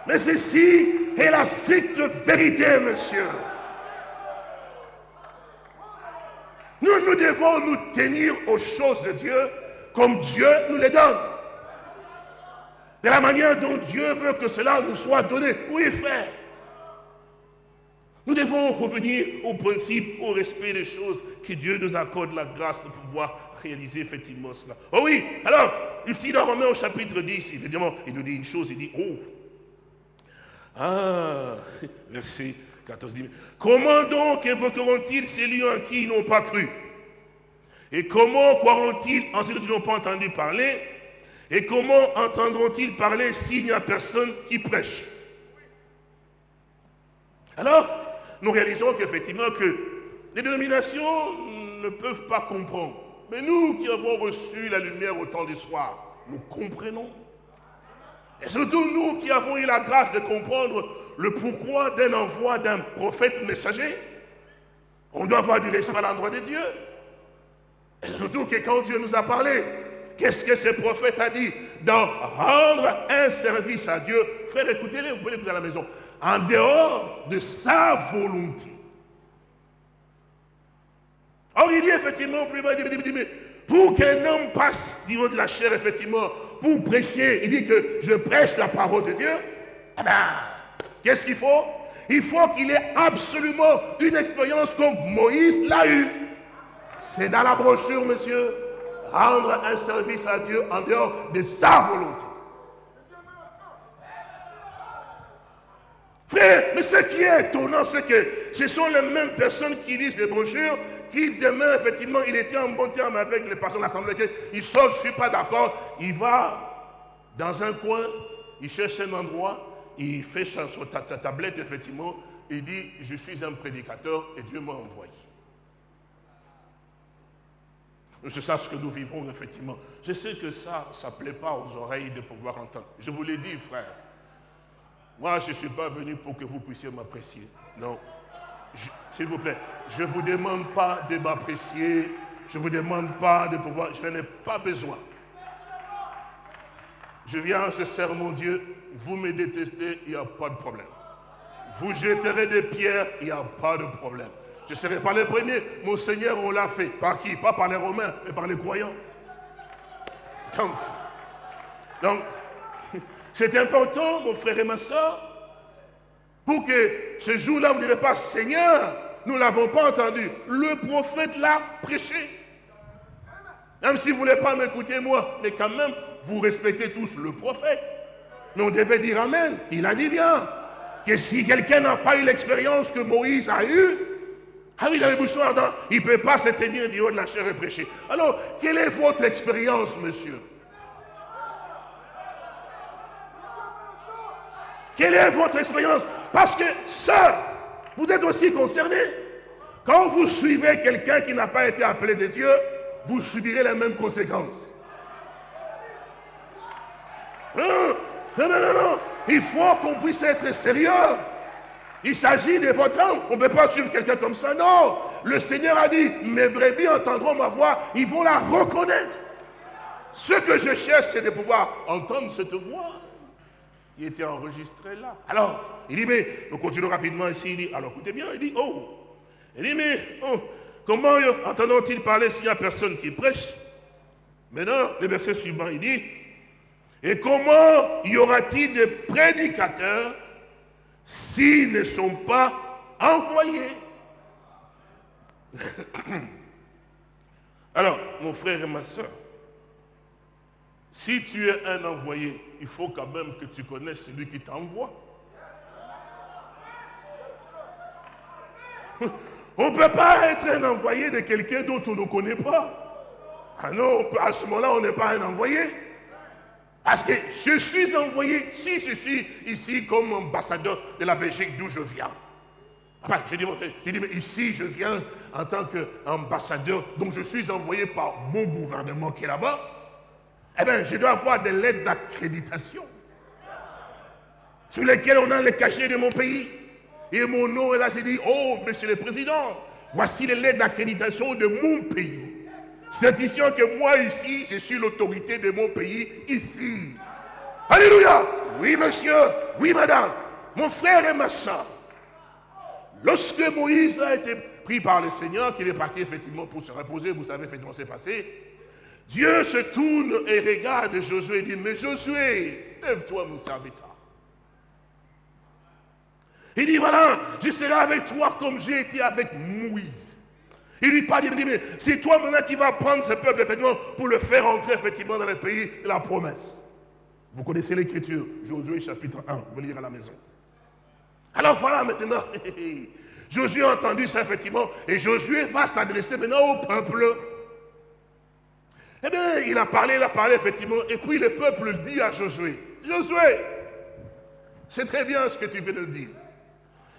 Mais ceci est la stricte vérité, monsieur. Nous, nous devons nous tenir aux choses de Dieu comme Dieu nous les donne de la manière dont Dieu veut que cela nous soit donné. Oui, frère. Nous devons revenir au principe, au respect des choses, que Dieu nous accorde la grâce de pouvoir réaliser effectivement cela. Oh oui, alors, ici dans Romains au chapitre 10, évidemment, il nous dit une chose, il dit, oh, ah, verset 14 dit, comment donc évoqueront-ils celui en qui ils n'ont pas cru? Et comment croiront-ils en celui qui n'ont pas entendu parler? Et comment entendront-ils parler s'il n'y a personne qui prêche Alors, nous réalisons qu'effectivement que les dénominations ne peuvent pas comprendre. Mais nous qui avons reçu la lumière au temps du soir, nous comprenons. Et surtout nous qui avons eu la grâce de comprendre le pourquoi d'un envoi d'un prophète messager, on doit avoir du respect à l'endroit de Dieu. Et surtout que quand Dieu nous a parlé, Qu'est-ce que ce prophète a dit Dans rendre un service à Dieu? Frère, écoutez-le, vous pouvez l'écouter à la maison. En dehors de sa volonté. Or, il dit effectivement, pour qu'un homme passe du niveau de la chair, effectivement, pour prêcher, il dit que je prêche la parole de Dieu. Eh ben, qu'est-ce qu'il faut? Il faut qu'il ait absolument une expérience comme Moïse l'a eu. C'est dans la brochure, monsieur rendre un service à Dieu en dehors de sa volonté. Frère, mais ce qui est étonnant, c'est que ce sont les mêmes personnes qui lisent les brochures, qui demain, effectivement, il était en bon terme avec les personnes de l'Assemblée, il sort, je ne suis pas d'accord, il va dans un coin, il cherche un endroit, il fait sa tablette, effectivement, il dit, je suis un prédicateur et Dieu m'a envoyé. C'est ça ce que nous vivons, effectivement. Je sais que ça, ça ne plaît pas aux oreilles de pouvoir entendre. Je vous l'ai dit, frère. Moi, je ne suis pas venu pour que vous puissiez m'apprécier. Non. S'il vous plaît, je ne vous demande pas de m'apprécier. Je ne vous demande pas de pouvoir. Je n'en ai pas besoin. Je viens, je sers mon Dieu. Vous me détestez, il n'y a pas de problème. Vous jetterez des pierres, il n'y a pas de problème. Je ne serai pas le premier. Mon Seigneur, on l'a fait. Par qui? Pas par les Romains, mais par les croyants. Donc, c'est important, mon frère et ma soeur, pour que ce jour-là, vous ne direz pas, Seigneur, nous ne l'avons pas entendu. Le prophète l'a prêché. Même si vous ne voulez pas m'écouter, moi, mais quand même, vous respectez tous le prophète. Mais on devait dire Amen. Il a dit bien que si quelqu'un n'a pas eu l'expérience que Moïse a eue, ah oui, dans les bouchons ardents, il ne peut pas se tenir du haut de la chair et prêcher. Alors, quelle est votre expérience, monsieur? Quelle est votre expérience? Parce que ça, vous êtes aussi concerné. Quand vous suivez quelqu'un qui n'a pas été appelé de Dieu, vous subirez les mêmes conséquences. Non, non, non, non. Il faut qu'on puisse être sérieux. Il s'agit de votre âme. On ne peut pas suivre quelqu'un comme ça. Non. Le Seigneur a dit, mes brebis entendront ma voix. Ils vont la reconnaître. Ce que je cherche, c'est de pouvoir entendre cette voix qui était enregistrée là. Alors, il dit, mais, nous continuons rapidement ici. Il dit, alors écoutez bien, il dit, oh. Il dit, mais, oh, comment entendons-ils parler s'il n'y a personne qui prêche? Maintenant, le verset suivant, il dit, et comment y aura-t-il de prédicateurs s'ils ne sont pas envoyés Alors, mon frère et ma soeur, si tu es un envoyé, il faut quand même que tu connaisses celui qui t'envoie. On ne peut pas être un envoyé de quelqu'un d'autre on ne connaît pas. Ah non, à ce moment-là, on n'est pas un envoyé. Parce que je suis envoyé, si je suis ici comme ambassadeur de la Belgique d'où je viens. Enfin, je dis, mais ici, je viens en tant qu'ambassadeur, donc je suis envoyé par mon gouvernement qui est là-bas. Eh bien, je dois avoir des lettres d'accréditation sur lesquelles on a les cachets de mon pays. Et mon nom est là, j'ai dit, oh, monsieur le président, voici les lettres d'accréditation de mon pays certifiant que moi ici, je suis l'autorité de mon pays ici. Alléluia. Oui, monsieur. Oui, madame. Mon frère et ma soeur. Lorsque Moïse a été pris par le Seigneur, qu'il est parti effectivement pour se reposer, vous savez effectivement ce qui s'est passé. Dieu se tourne et regarde Josué et dit, mais Josué, lève-toi mon serviteur. Il dit, voilà, je serai avec toi comme j'ai été avec Moïse. Il lui parle, il dit, mais c'est toi maintenant qui vas prendre ce peuple, effectivement, pour le faire entrer, effectivement, dans le pays de la promesse. Vous connaissez l'écriture, Josué chapitre 1, vous lire à la maison. Alors voilà maintenant, Josué a entendu ça, effectivement, et Josué va s'adresser maintenant au peuple. Eh bien, il a parlé, il a parlé, effectivement, et puis le peuple dit à Josué, Josué, c'est très bien ce que tu viens de dire.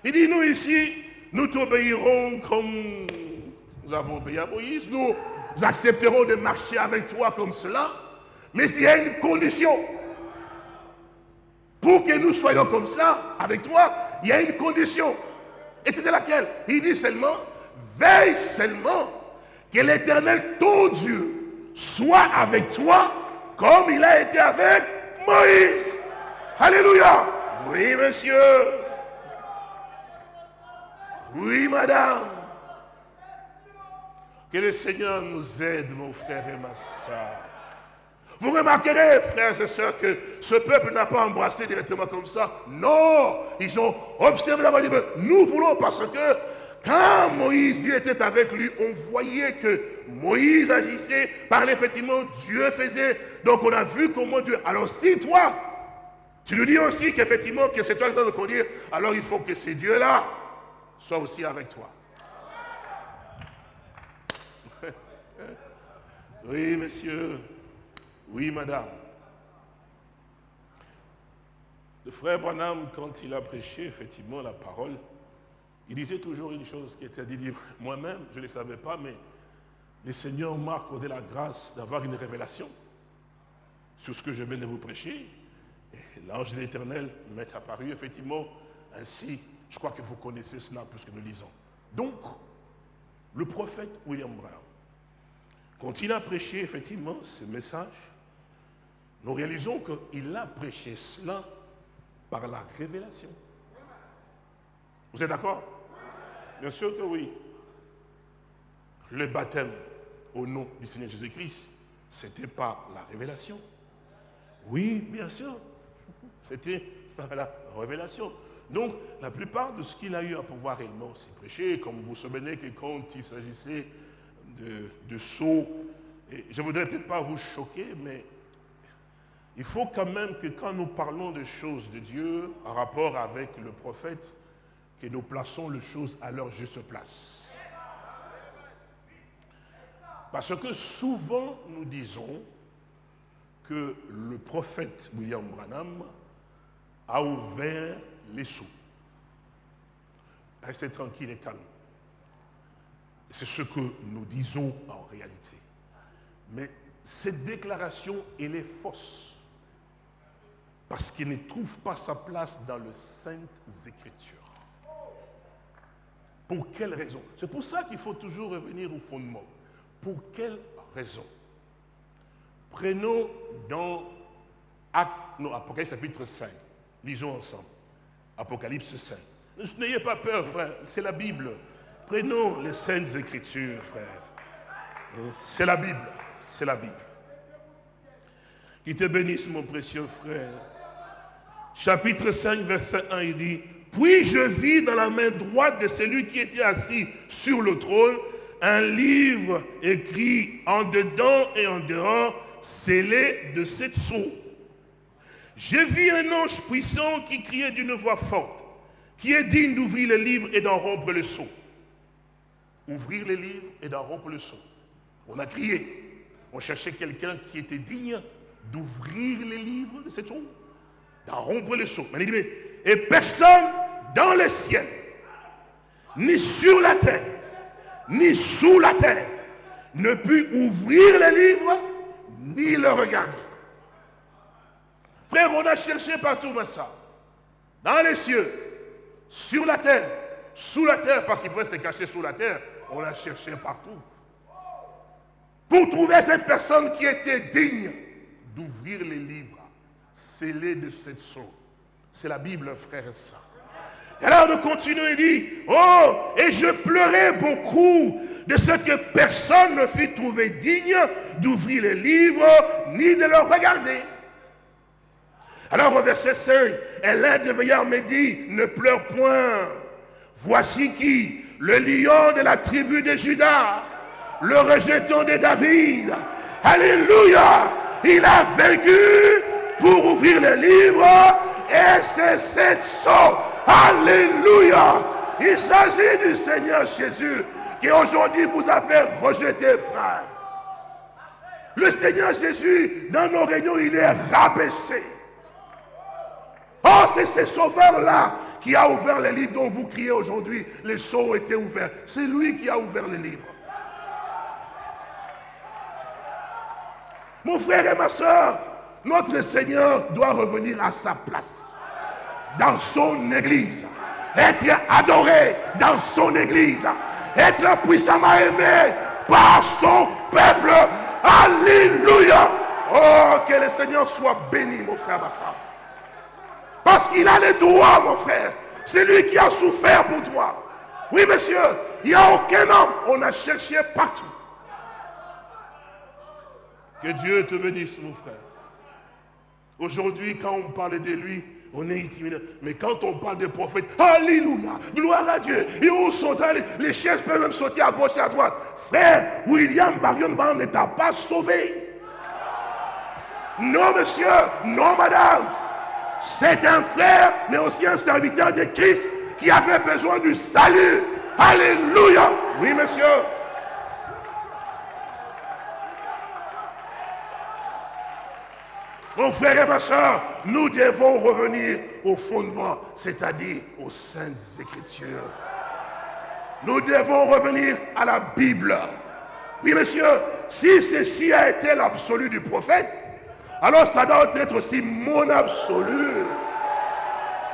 Il dit, nous ici, nous t'obéirons comme nous avons obéi à Moïse, nous accepterons de marcher avec toi comme cela, mais il y a une condition. Pour que nous soyons comme cela, avec toi, il y a une condition. Et c'était laquelle Il dit seulement, veille seulement que l'Éternel, ton Dieu, soit avec toi comme il a été avec Moïse. Alléluia. Oui, monsieur. Oui, madame. Que le Seigneur nous aide, mon frère et ma soeur. Vous remarquerez, frères et sœurs, que ce peuple n'a pas embrassé directement comme ça. Non, ils ont observé la Bible. Nous voulons parce que quand Moïse était avec lui, on voyait que Moïse agissait, parlait effectivement, Dieu faisait. Donc on a vu comment Dieu. Alors si toi, tu nous dis aussi qu'effectivement que c'est toi qui dois le conduire, alors il faut que ces dieux-là soient aussi avec toi. Oui, monsieur. Oui, madame. Le frère Branham, quand il a prêché effectivement la parole, il disait toujours une chose qui était à dire, moi-même, je ne le savais pas, mais le Seigneur m'a accordé la grâce d'avoir une révélation sur ce que je viens de vous prêcher. L'ange de l'éternel m'est apparu effectivement ainsi. Je crois que vous connaissez cela puisque nous lisons. Donc, le prophète William Brown, quand il a prêché effectivement ce message, nous réalisons qu'il a prêché cela par la révélation. Vous êtes d'accord? Bien sûr que oui. Le baptême au nom du Seigneur Jésus-Christ, c'était par la révélation. Oui, bien sûr. C'était la révélation. Donc, la plupart de ce qu'il a eu à pouvoir réellement s'y prêcher, comme vous vous souvenez que quand il s'agissait de, de Et je ne voudrais peut-être pas vous choquer, mais il faut quand même que quand nous parlons de choses de Dieu en rapport avec le prophète, que nous plaçons les choses à leur juste place. Parce que souvent nous disons que le prophète William Branham a ouvert les sous. Restez tranquille et calme. C'est ce que nous disons en réalité. Mais cette déclaration, elle est fausse. Parce qu'elle ne trouve pas sa place dans les Saintes Écritures. Pour quelle raison? C'est pour ça qu'il faut toujours revenir au fondement. Pour quelle raison? Prenons dans Apocalypse chapitre 5. Lisons ensemble. Apocalypse 5. N'ayez pas peur, frère. C'est la Bible. Prenons les saintes écritures, frère. C'est la Bible. C'est la Bible. Qui te bénisse, mon précieux frère. Chapitre 5, verset 1, il dit, Puis je vis dans la main droite de celui qui était assis sur le trône un livre écrit en dedans et en dehors, scellé de sept sceaux. J'ai vu un ange puissant qui criait d'une voix forte, qui est digne d'ouvrir le livre et d'en rompre le sceau. Ouvrir le livre et d'en rompre le sceau. On a crié. On cherchait quelqu'un qui était digne d'ouvrir les livres de cette sceau, d'en rompre le sceau. Et personne dans le ciel, ni sur la terre, ni sous la terre, ne put ouvrir le livre, ni le regarder. Frère, on a cherché partout ça. Dans les cieux, sur la terre, sous la terre, parce qu'il pouvait se cacher sous la terre, on a cherché partout. Pour trouver cette personne qui était digne d'ouvrir les livres scellés de cette sceau. C'est la Bible, frère et sœurs. Alors de continuer, il dit, oh, et je pleurais beaucoup de ce que personne ne fut trouvé digne d'ouvrir les livres ni de le regarder. Alors au verset 5, et l'un des veillards me dit, ne pleure point. Voici qui, le lion de la tribu de Judas, le rejeton de David. Alléluia. Il a vaincu pour ouvrir les livres et c'est cette sorte Alléluia. Il s'agit du Seigneur Jésus qui aujourd'hui vous a fait rejeter, frère. Le Seigneur Jésus, dans nos réunions, il est rabaissé. Oh, c'est ce sauveur-là qui a ouvert les livres dont vous criez aujourd'hui. Les sceaux étaient ouverts. C'est lui qui a ouvert les livres. Mon frère et ma soeur, notre Seigneur doit revenir à sa place dans son église. Être adoré dans son église. Être puissamment aimé par son peuple. Alléluia. Oh, que le Seigneur soit béni, mon frère Bassa. Parce qu'il a les droits, mon frère. C'est lui qui a souffert pour toi. Oui, monsieur, il n'y a aucun homme. On a cherché partout. Que Dieu te bénisse, mon frère. Aujourd'hui, quand on parle de lui, on est intimidé. Mais quand on parle des prophètes, Alléluia, gloire à Dieu. Et on saute, les chaises peuvent même sauter à gauche et à droite. Frère, William Marion ne t'a pas sauvé. Non, monsieur, non, madame. C'est un frère, mais aussi un serviteur de Christ qui avait besoin du salut. Alléluia. Oui, monsieur. Mon frère et ma soeur, nous devons revenir au fondement, c'est-à-dire aux saintes écritures. Nous devons revenir à la Bible. Oui, monsieur, si ceci a été l'absolu du prophète, alors ça doit être aussi mon absolu.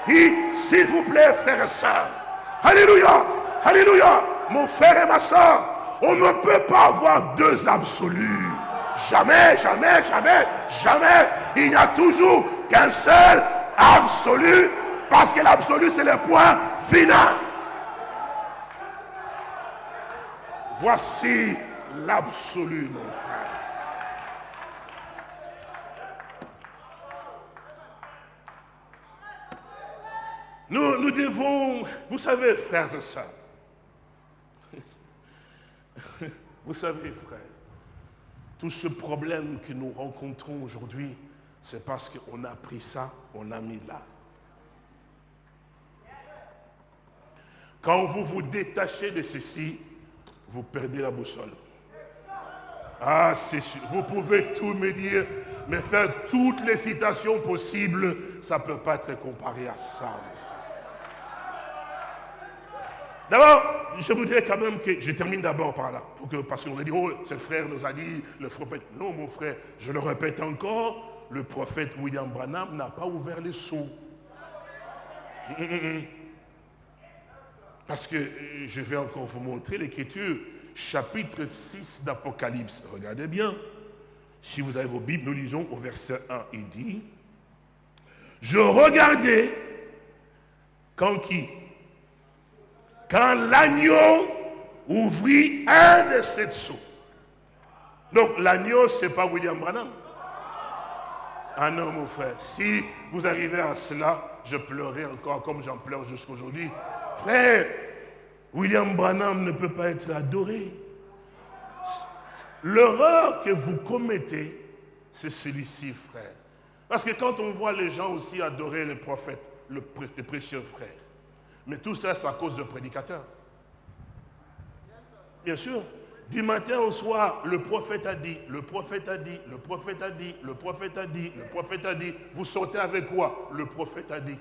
S'il vous plaît, frère et soeur, Alléluia, Alléluia, mon frère et ma soeur, on ne peut pas avoir deux absolus. Jamais, jamais, jamais, jamais. Il n'y a toujours qu'un seul absolu, parce que l'absolu, c'est le point final. Voici l'absolu, mon frère. Nous, devons, vous savez, frères et sœurs, vous savez, frères, Tout ce problème que nous rencontrons aujourd'hui, c'est parce qu'on a pris ça, on l'a mis là. Quand vous vous détachez de ceci, vous perdez la boussole. Ah, c'est sûr. Vous pouvez tout me dire, mais faire toutes les citations possibles, ça ne peut pas être comparé à ça. D'abord, je voudrais quand même que je termine d'abord par là, pour que, parce qu'on a dit, oh, ce frère nous a dit, le prophète. Non, mon frère, je le répète encore, le prophète William Branham n'a pas ouvert les seaux. Hum, hum, hum, parce que euh, je vais encore vous montrer l'écriture, chapitre 6 d'Apocalypse. Regardez bien. Si vous avez vos Bibles, nous lisons au verset 1. Il dit, je regardais quand qui? Quand l'agneau ouvrit un de ses seaux. Donc l'agneau, ce n'est pas William Branham. Ah non, mon frère, si vous arrivez à cela, je pleurerai encore comme j'en pleure jusqu'aujourd'hui. Frère, William Branham ne peut pas être adoré. L'erreur que vous commettez, c'est celui-ci, frère. Parce que quand on voit les gens aussi adorer les prophètes, le, les précieux frères, mais tout ça, c'est à cause de prédicateurs. Bien sûr, du matin au soir, le prophète a dit, le prophète a dit, le prophète a dit, le prophète a dit, le prophète a dit. Vous sortez avec quoi? Le prophète a dit.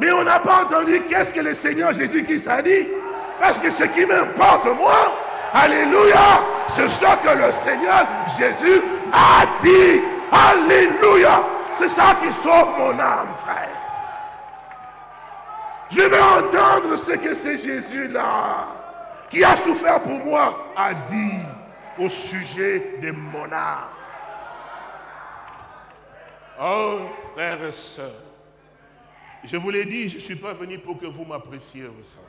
Mais on n'a pas entendu qu'est-ce que le Seigneur Jésus-Christ a dit. Parce que ce qui m'importe, moi, Alléluia, c'est ce que le Seigneur Jésus a dit. Alléluia. C'est ça qui sauve mon âme, frère. Je vais entendre ce que c'est Jésus-là, qui a souffert pour moi, a dit au sujet de mon âme. Oh, frères et sœurs, je vous l'ai dit, je ne suis pas venu pour que vous m'appréciez, vous savez.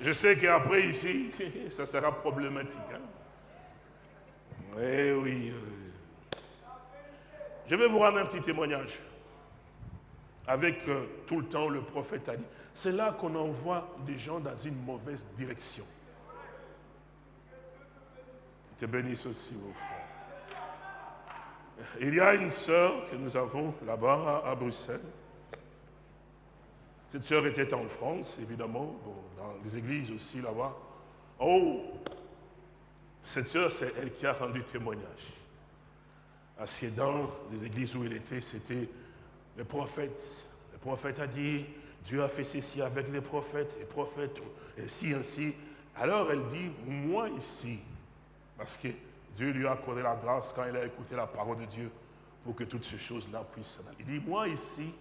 Je sais qu'après ici, ça sera problématique. Hein. Eh oui, oui. Je vais vous rendre un petit témoignage. Avec euh, tout le temps, le prophète a dit. C'est là qu'on envoie des gens dans une mauvaise direction. Te bénisse aussi, mon frère. Il y a une sœur que nous avons là-bas à, Bruxelles. Cette sœur était en France, évidemment, dans les églises aussi là-bas. Oh, cette sœur, c'est elle qui a rendu témoignage. Parce dans les églises où elle était, c'était le prophète. Le prophète a dit, Dieu a fait ceci avec les prophètes, les prophètes, et si, ainsi. Alors elle dit, moi ici, parce que Dieu lui a accordé la grâce quand il a écouté la parole de Dieu pour que toutes ces choses-là puissent Il dit, moi ici,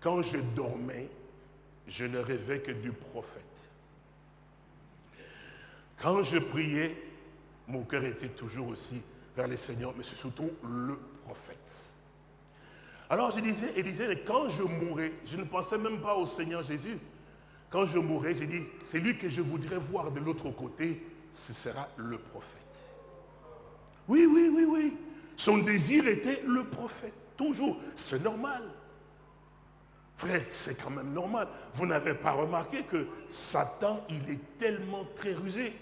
quand je dormais, je ne rêvais que du prophète. Quand je priais, mon cœur était toujours aussi vers le Seigneur, mais c'est surtout le prophète. Alors je disais, et quand je mourrais, je ne pensais même pas au Seigneur Jésus. Quand je mourrais, j'ai dit, c'est lui que je voudrais voir de l'autre côté, ce sera le prophète. Oui, oui, oui, oui. Son désir était le prophète, toujours. C'est normal. Frère, c'est quand même normal. Vous n'avez pas remarqué que Satan, il est tellement très rusé.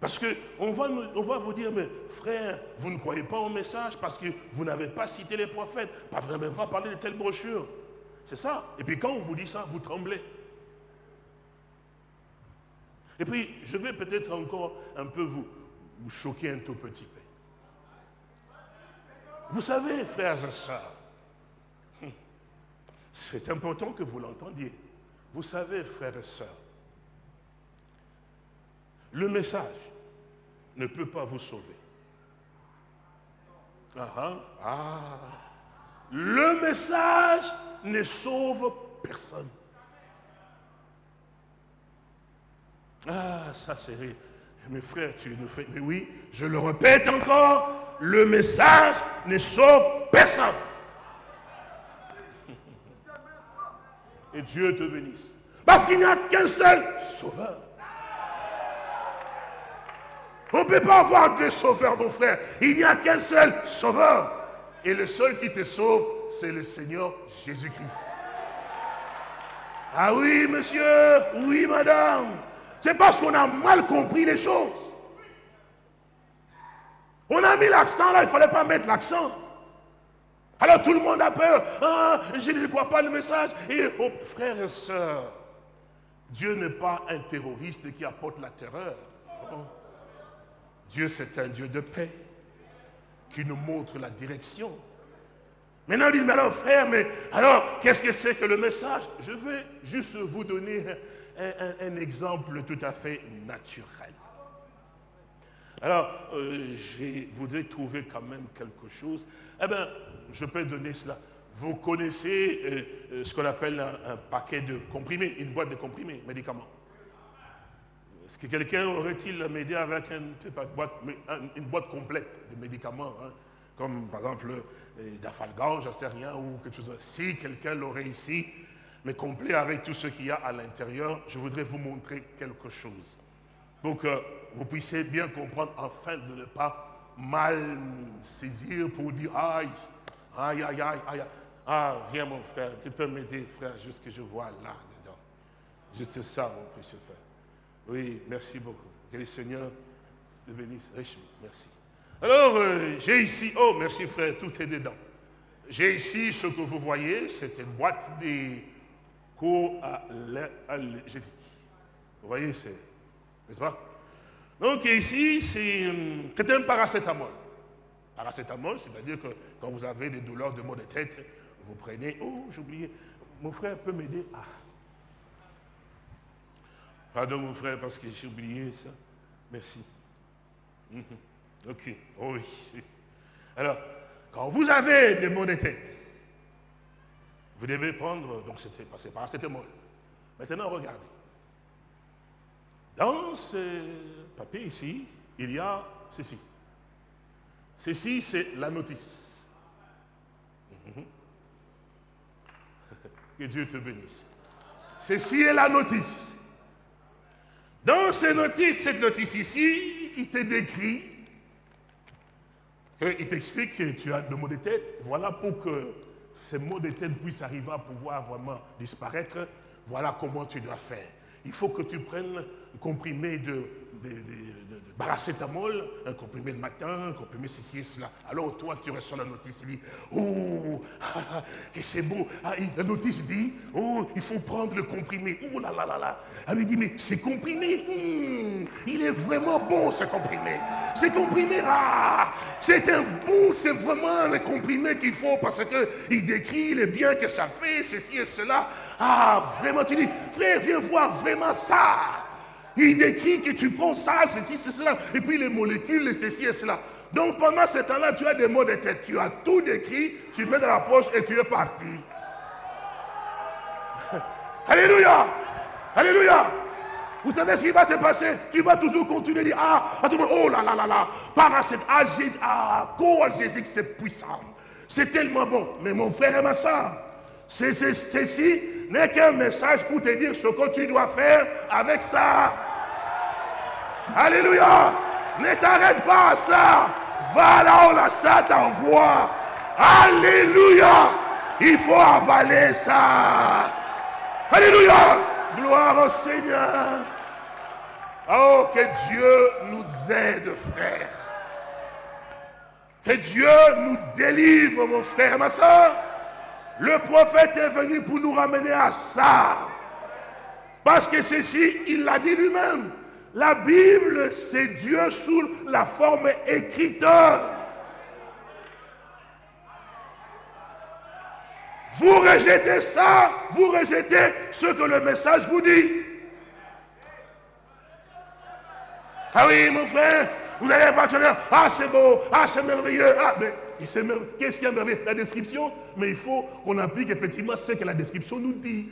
Parce qu'on va, va vous dire, mais frère, vous ne croyez pas au message parce que vous n'avez pas cité les prophètes, vous n'avez pas parlé de telle brochure. C'est ça. Et puis quand on vous dit ça, vous tremblez. Et puis, je vais peut-être encore un peu vous choquer un tout petit peu. Vous savez, frères et sœurs, c'est important que vous l'entendiez. Vous savez, frères et sœurs, le message ne peut pas vous sauver. Ah, ah, ah. Le message ne sauve personne. Ah, ça c'est mes frères, tu nous fais. Mais oui, je le répète encore, le message ne sauve personne. Et Dieu te bénisse. Parce qu'il n'y a qu'un seul sauveur. On ne peut pas avoir deux sauveurs, mon frère. Il n'y a qu'un seul sauveur. Et le seul qui te sauve, c'est le Seigneur Jésus-Christ. Ah oui, monsieur, oui, madame. C'est parce qu'on a mal compris les choses. On a mis l'accent là, il ne fallait pas mettre l'accent. Alors tout le monde a peur. Ah, je ne crois pas le message. Et oh, frères et sœurs, Dieu n'est pas un terroriste qui apporte la terreur. Dieu, c'est un Dieu de paix qui nous montre la direction. Maintenant, il dit, mais alors frère, mais alors, qu'est-ce que c'est que le message? Je vais juste vous donner un, exemple tout à fait naturel. Alors, euh, je voudrais trouver quand même quelque chose. Eh bien, je peux donner cela. Vous connaissez euh, euh, ce qu'on appelle un, paquet de comprimés, une boîte de comprimés, médicaments. Est-ce que quelqu'un aurait-il m'aider avec une boîte, complète de médicaments, hein, comme par exemple d'afalgan, j'en sais rien, ou quelque chose. Si quelqu'un l'aurait ici, mais complet avec tout ce qu'il y a à l'intérieur, je voudrais vous montrer quelque chose. Pour que vous puissiez bien comprendre, afin de ne pas mal saisir pour dire aïe, aïe, aïe, aïe, aïe. Ah, viens mon frère, tu peux m'aider, frère, juste que je vois là-dedans. Juste ça, mon précieux frère. Oui, merci beaucoup. Que le Seigneur te bénisse richement. Merci. Alors, euh, j'ai ici, oh, merci frère, tout est dedans. J'ai ici ce que vous voyez, c'est une boîte de Jésus. Vous voyez, c'est, n'est-ce pas? Donc ici, c'est un paracétamol. Paracétamol, c'est-à-dire que quand vous avez des douleurs de maux de tête, vous prenez, oh, oublié, mon frère peut m'aider Ah. Pardon mon frère parce que j'ai oublié ça. Merci. Mhm. Ok, oh oui. Alors, quand vous avez des maux de tête, vous devez prendre, donc c'était passé par paracétamol. Maintenant, regardez. Dans ce papier ici, il y a ceci. Ceci, c'est la notice. Mhm. Que Dieu te bénisse. Ceci est la notice. Dans ces notices, cette notice ici, il te décrit, il t'explique que tu as des maux de tête. Voilà pour que ces maux de tête puissent arriver à pouvoir vraiment disparaître. Voilà comment tu dois faire. Il faut que tu prennes comprimé de, de, un comprimé le matin, un comprimé ceci et cela. Alors toi, tu reçois la notice, il dit, oh, et c'est beau. Ah, la notice dit, oh, il faut prendre le comprimé. Oh là là là là. Elle lui dit, mais c'est comprimé, hmm, il est vraiment bon ce comprimé. Ce comprimé, ah, c'est un bon, c'est vraiment le comprimé qu'il faut parce qu'il décrit les biens que ça fait, ceci et cela. Ah, vraiment, tu dis, frère, viens voir vraiment ça. Il décrit que tu prends ça, ceci, cela, et puis les molécules, ceci et cela. Donc pendant ce temps-là, tu as des mots de tête. Tu as tout décrit, tu mets dans la poche et tu es parti. Alléluia Alléluia Vous savez ce qui va se passer? Tu vas toujours continuer à dire, ah, oh là là là là, par cette ah, ah, Jésus, c'est puissant. C'est tellement bon. Mais mon frère et ma soeur, ceci n'est qu'un message pour te dire ce que tu dois faire avec ça. Alléluia. Ne t'arrête pas à ça. Va là où la ça t'envoie. Alléluia. Il faut avaler ça. Alléluia. Gloire au Seigneur. Oh, que Dieu nous aide, frère. Que Dieu nous délivre, mon frère et ma soeur. Le prophète est venu pour nous ramener à ça. Parce que ceci, il l'a dit lui-même. La Bible, c'est Dieu sous la forme écrite. Vous rejetez ça, vous rejetez ce que le message vous dit. Ah oui, mon frère, vous allez voir, ah c'est beau, ah c'est merveilleux, ah mais qu'est-ce qui est merveilleux? La description, mais il faut qu'on applique effectivement ce que la description nous dit.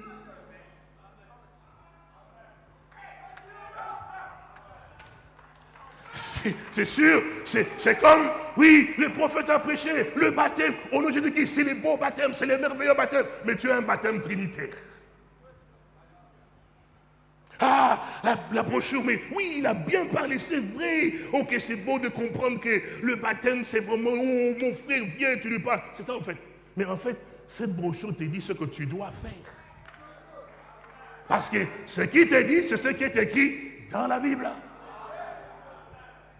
C'est sûr, c'est comme, oui, le prophète a prêché, le baptême, au nom de Jésus-Christ, c'est les beaux baptêmes, c'est les merveilleux baptêmes, mais tu as un baptême trinitaire. Ah, la, brochure, mais oui, il a bien parlé, c'est vrai. Ok, c'est beau de comprendre que le baptême, c'est vraiment, oh, mon frère, viens, tu lui parles. C'est ça en fait. Mais en fait, cette brochure te dit ce que tu dois faire. Parce que ce qui te dit, c'est ce qui est écrit dans la Bible.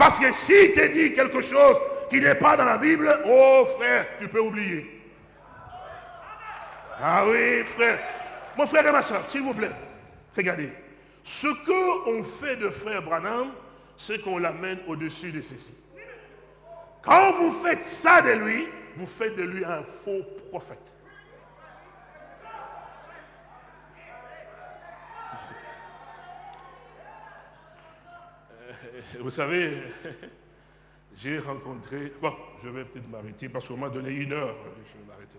Parce que si tu dit quelque chose qui n'est pas dans la Bible, oh frère, tu peux oublier. Ah oui, frère. Mon frère et ma soeur, s'il vous plaît, regardez. Ce qu'on fait de frère Branham, c'est qu'on l'amène au-dessus de ceci. Quand vous faites ça de lui, vous faites de lui un faux prophète. Euh, vous savez, j'ai rencontré, bon, je vais peut-être m'arrêter parce qu'on m'a donné une heure, je vais m'arrêter.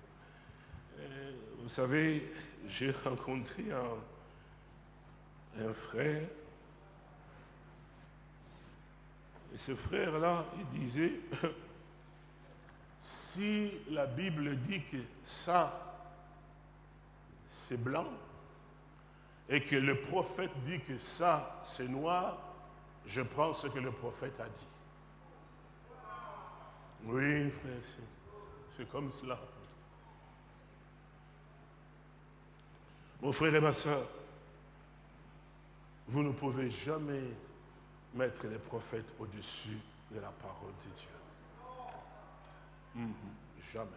Euh, vous savez, j'ai rencontré un, un frère, et ce frère-là, il disait, si la Bible dit que ça, c'est blanc, et que le prophète dit que ça, c'est noir, je prends ce que le prophète a dit. Oui, frère, c'est comme cela. Mon frère et ma soeur, vous ne pouvez jamais mettre les prophètes au-dessus de la parole de Dieu. Mhm, jamais.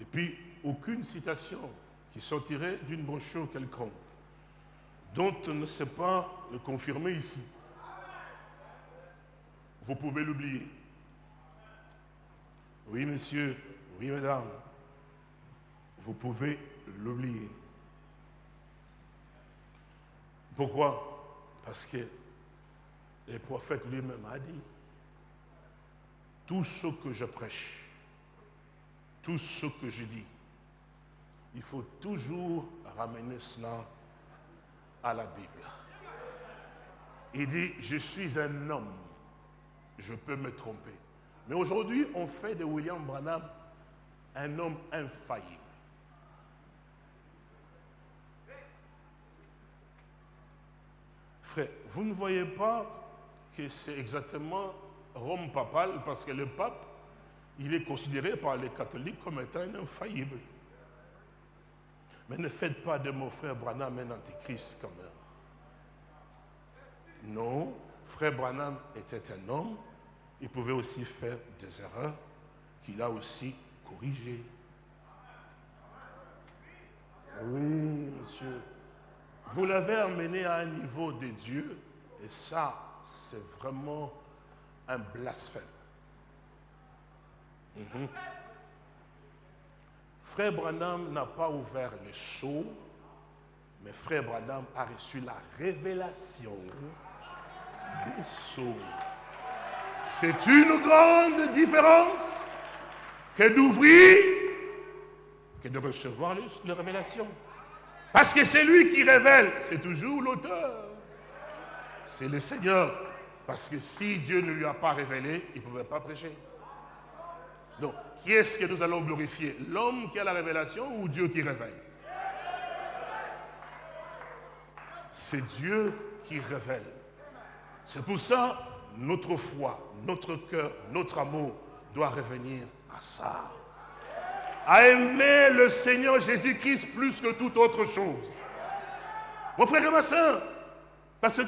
Et puis, aucune citation qui sortirait d'une brochure quelconque, dont on ne sait pas le confirmer ici. Vous pouvez l'oublier. Oui, monsieur, oui, madame, vous pouvez l'oublier. Pourquoi? Parce que le prophète lui-même a dit, tout ce que je prêche, tout ce que je dis, il faut toujours ramener cela à la Bible. Il dit, je suis un homme, je peux me tromper. Mais aujourd'hui, on fait de William Branham un homme infaillible. Frère, vous ne voyez pas que c'est exactement Rome papale parce que le pape, il est considéré par les catholiques comme étant un infaillible. Mais ne faites pas de mon frère Branham un antichrist quand même. Non, frère Branham était un homme, il pouvait aussi faire des erreurs qu'il a aussi corrigées. Oui, monsieur. Vous l'avez amené à un niveau de Dieu, et ça, c'est vraiment un blasphème. Mhm. Frère Branham n'a pas ouvert les sceaux, mais Frère Branham a reçu la révélation. C'est une grande différence que d'ouvrir que de recevoir les, révélations. Parce que c'est lui qui révèle, c'est toujours l'auteur. C'est le Seigneur. Parce que si Dieu ne lui a pas révélé, il ne pouvait pas prêcher. Donc, qui est-ce que nous allons glorifier? L'homme qui a la révélation ou Dieu qui révèle? C'est Dieu qui révèle. C'est pour ça, notre foi, notre cœur, notre amour doit revenir à ça. À aimer le Seigneur Jésus-Christ plus que toute autre chose. Mon frère et ma soeur, parce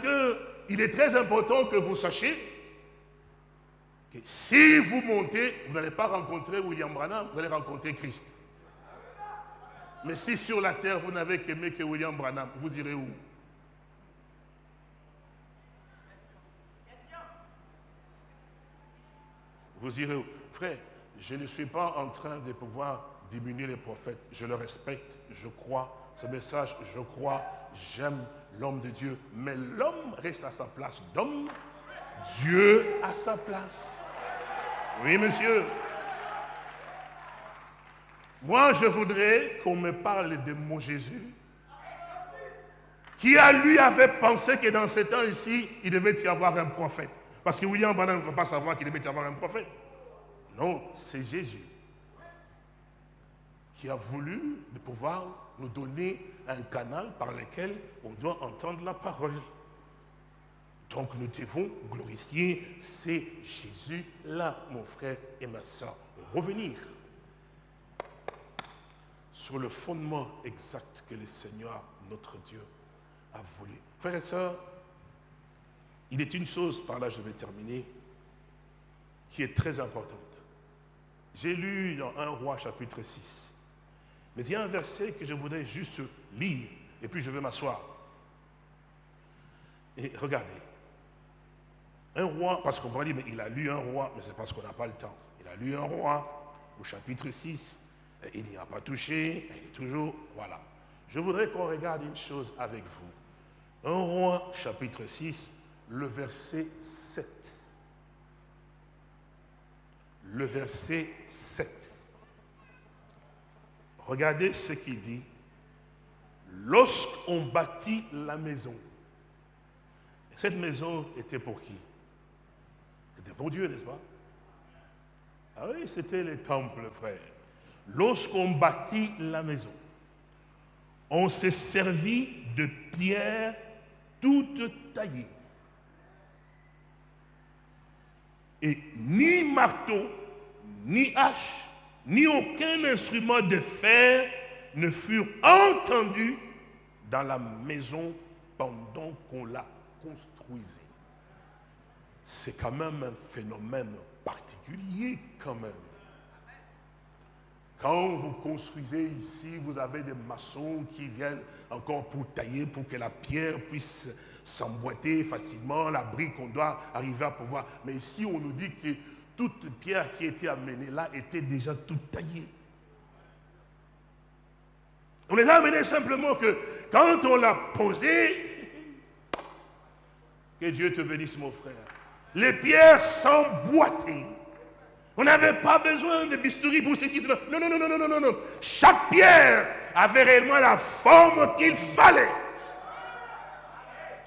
qu'il est très important que vous sachiez que si vous montez, vous n'allez pas rencontrer William Branham, vous allez rencontrer Christ. Mais si sur la terre vous n'avez qu'aimé que William Branham, vous irez où? Vous irez où? Frère, je ne suis pas en train de pouvoir diminuer les prophètes. Je le respecte, je crois. Ce message, je crois, j'aime l'homme de Dieu. Mais l'homme reste à sa place d'homme. Dieu à sa place. Oui, monsieur. Moi, je voudrais qu'on me parle de mon Jésus, qui à lui avait pensé que dans ce temps ici, il devait y avoir un prophète. Parce que William Branham ne faut pas savoir qu'il devait y avoir un prophète. Non, c'est Jésus qui a voulu de pouvoir nous donner un canal par lequel on doit entendre la parole. Donc nous devons glorifier c'est Jésus-là, mon frère et ma soeur. Revenir sur le fondement exact que le Seigneur, notre Dieu, a voulu. Frères et sœurs, Il est une chose, par là je vais terminer, qui est très importante. J'ai lu dans 1 roi chapitre 6. Mais il y a un verset que je voudrais juste lire, et puis je vais m'asseoir. Et regardez. Un roi, parce qu'on pourrait dire, mais il a lu un roi, mais c'est parce qu'on n'a pas le temps. Il a lu un roi au chapitre 6, il n'y a pas touché, il est toujours, voilà. Je voudrais qu'on regarde une chose avec vous. Un roi, chapitre 6, le verset 7. Le verset 7. Regardez ce qu'il dit. Lorsqu'on bâtit la maison, cette maison était pour qui? C'était pour Dieu, n'est-ce pas? Ah oui, c'était les temples, frère. Lorsqu'on bâtit la maison, on s'est servi de pierres toutes taillées. Et ni marteau, ni hache, ni aucun instrument de fer ne furent entendus dans la maison pendant qu'on la construisait. C'est quand même un phénomène particulier quand même. Quand vous construisez ici, vous avez des maçons qui viennent encore pour tailler, pour que la pierre puisse s'emboîter facilement, la brique, qu'on doit arriver à pouvoir. Mais ici, on nous dit que toute pierre qui était amenée là était déjà toute taillée. On les a amenés simplement que quand on l'a posée, que Dieu te bénisse mon frère, les pierres s'emboîtaient. On n'avait pas besoin de bistouri pour ceci, cela. Non, non, non, non, non, non, non. Chaque pierre avait réellement la forme qu'il fallait.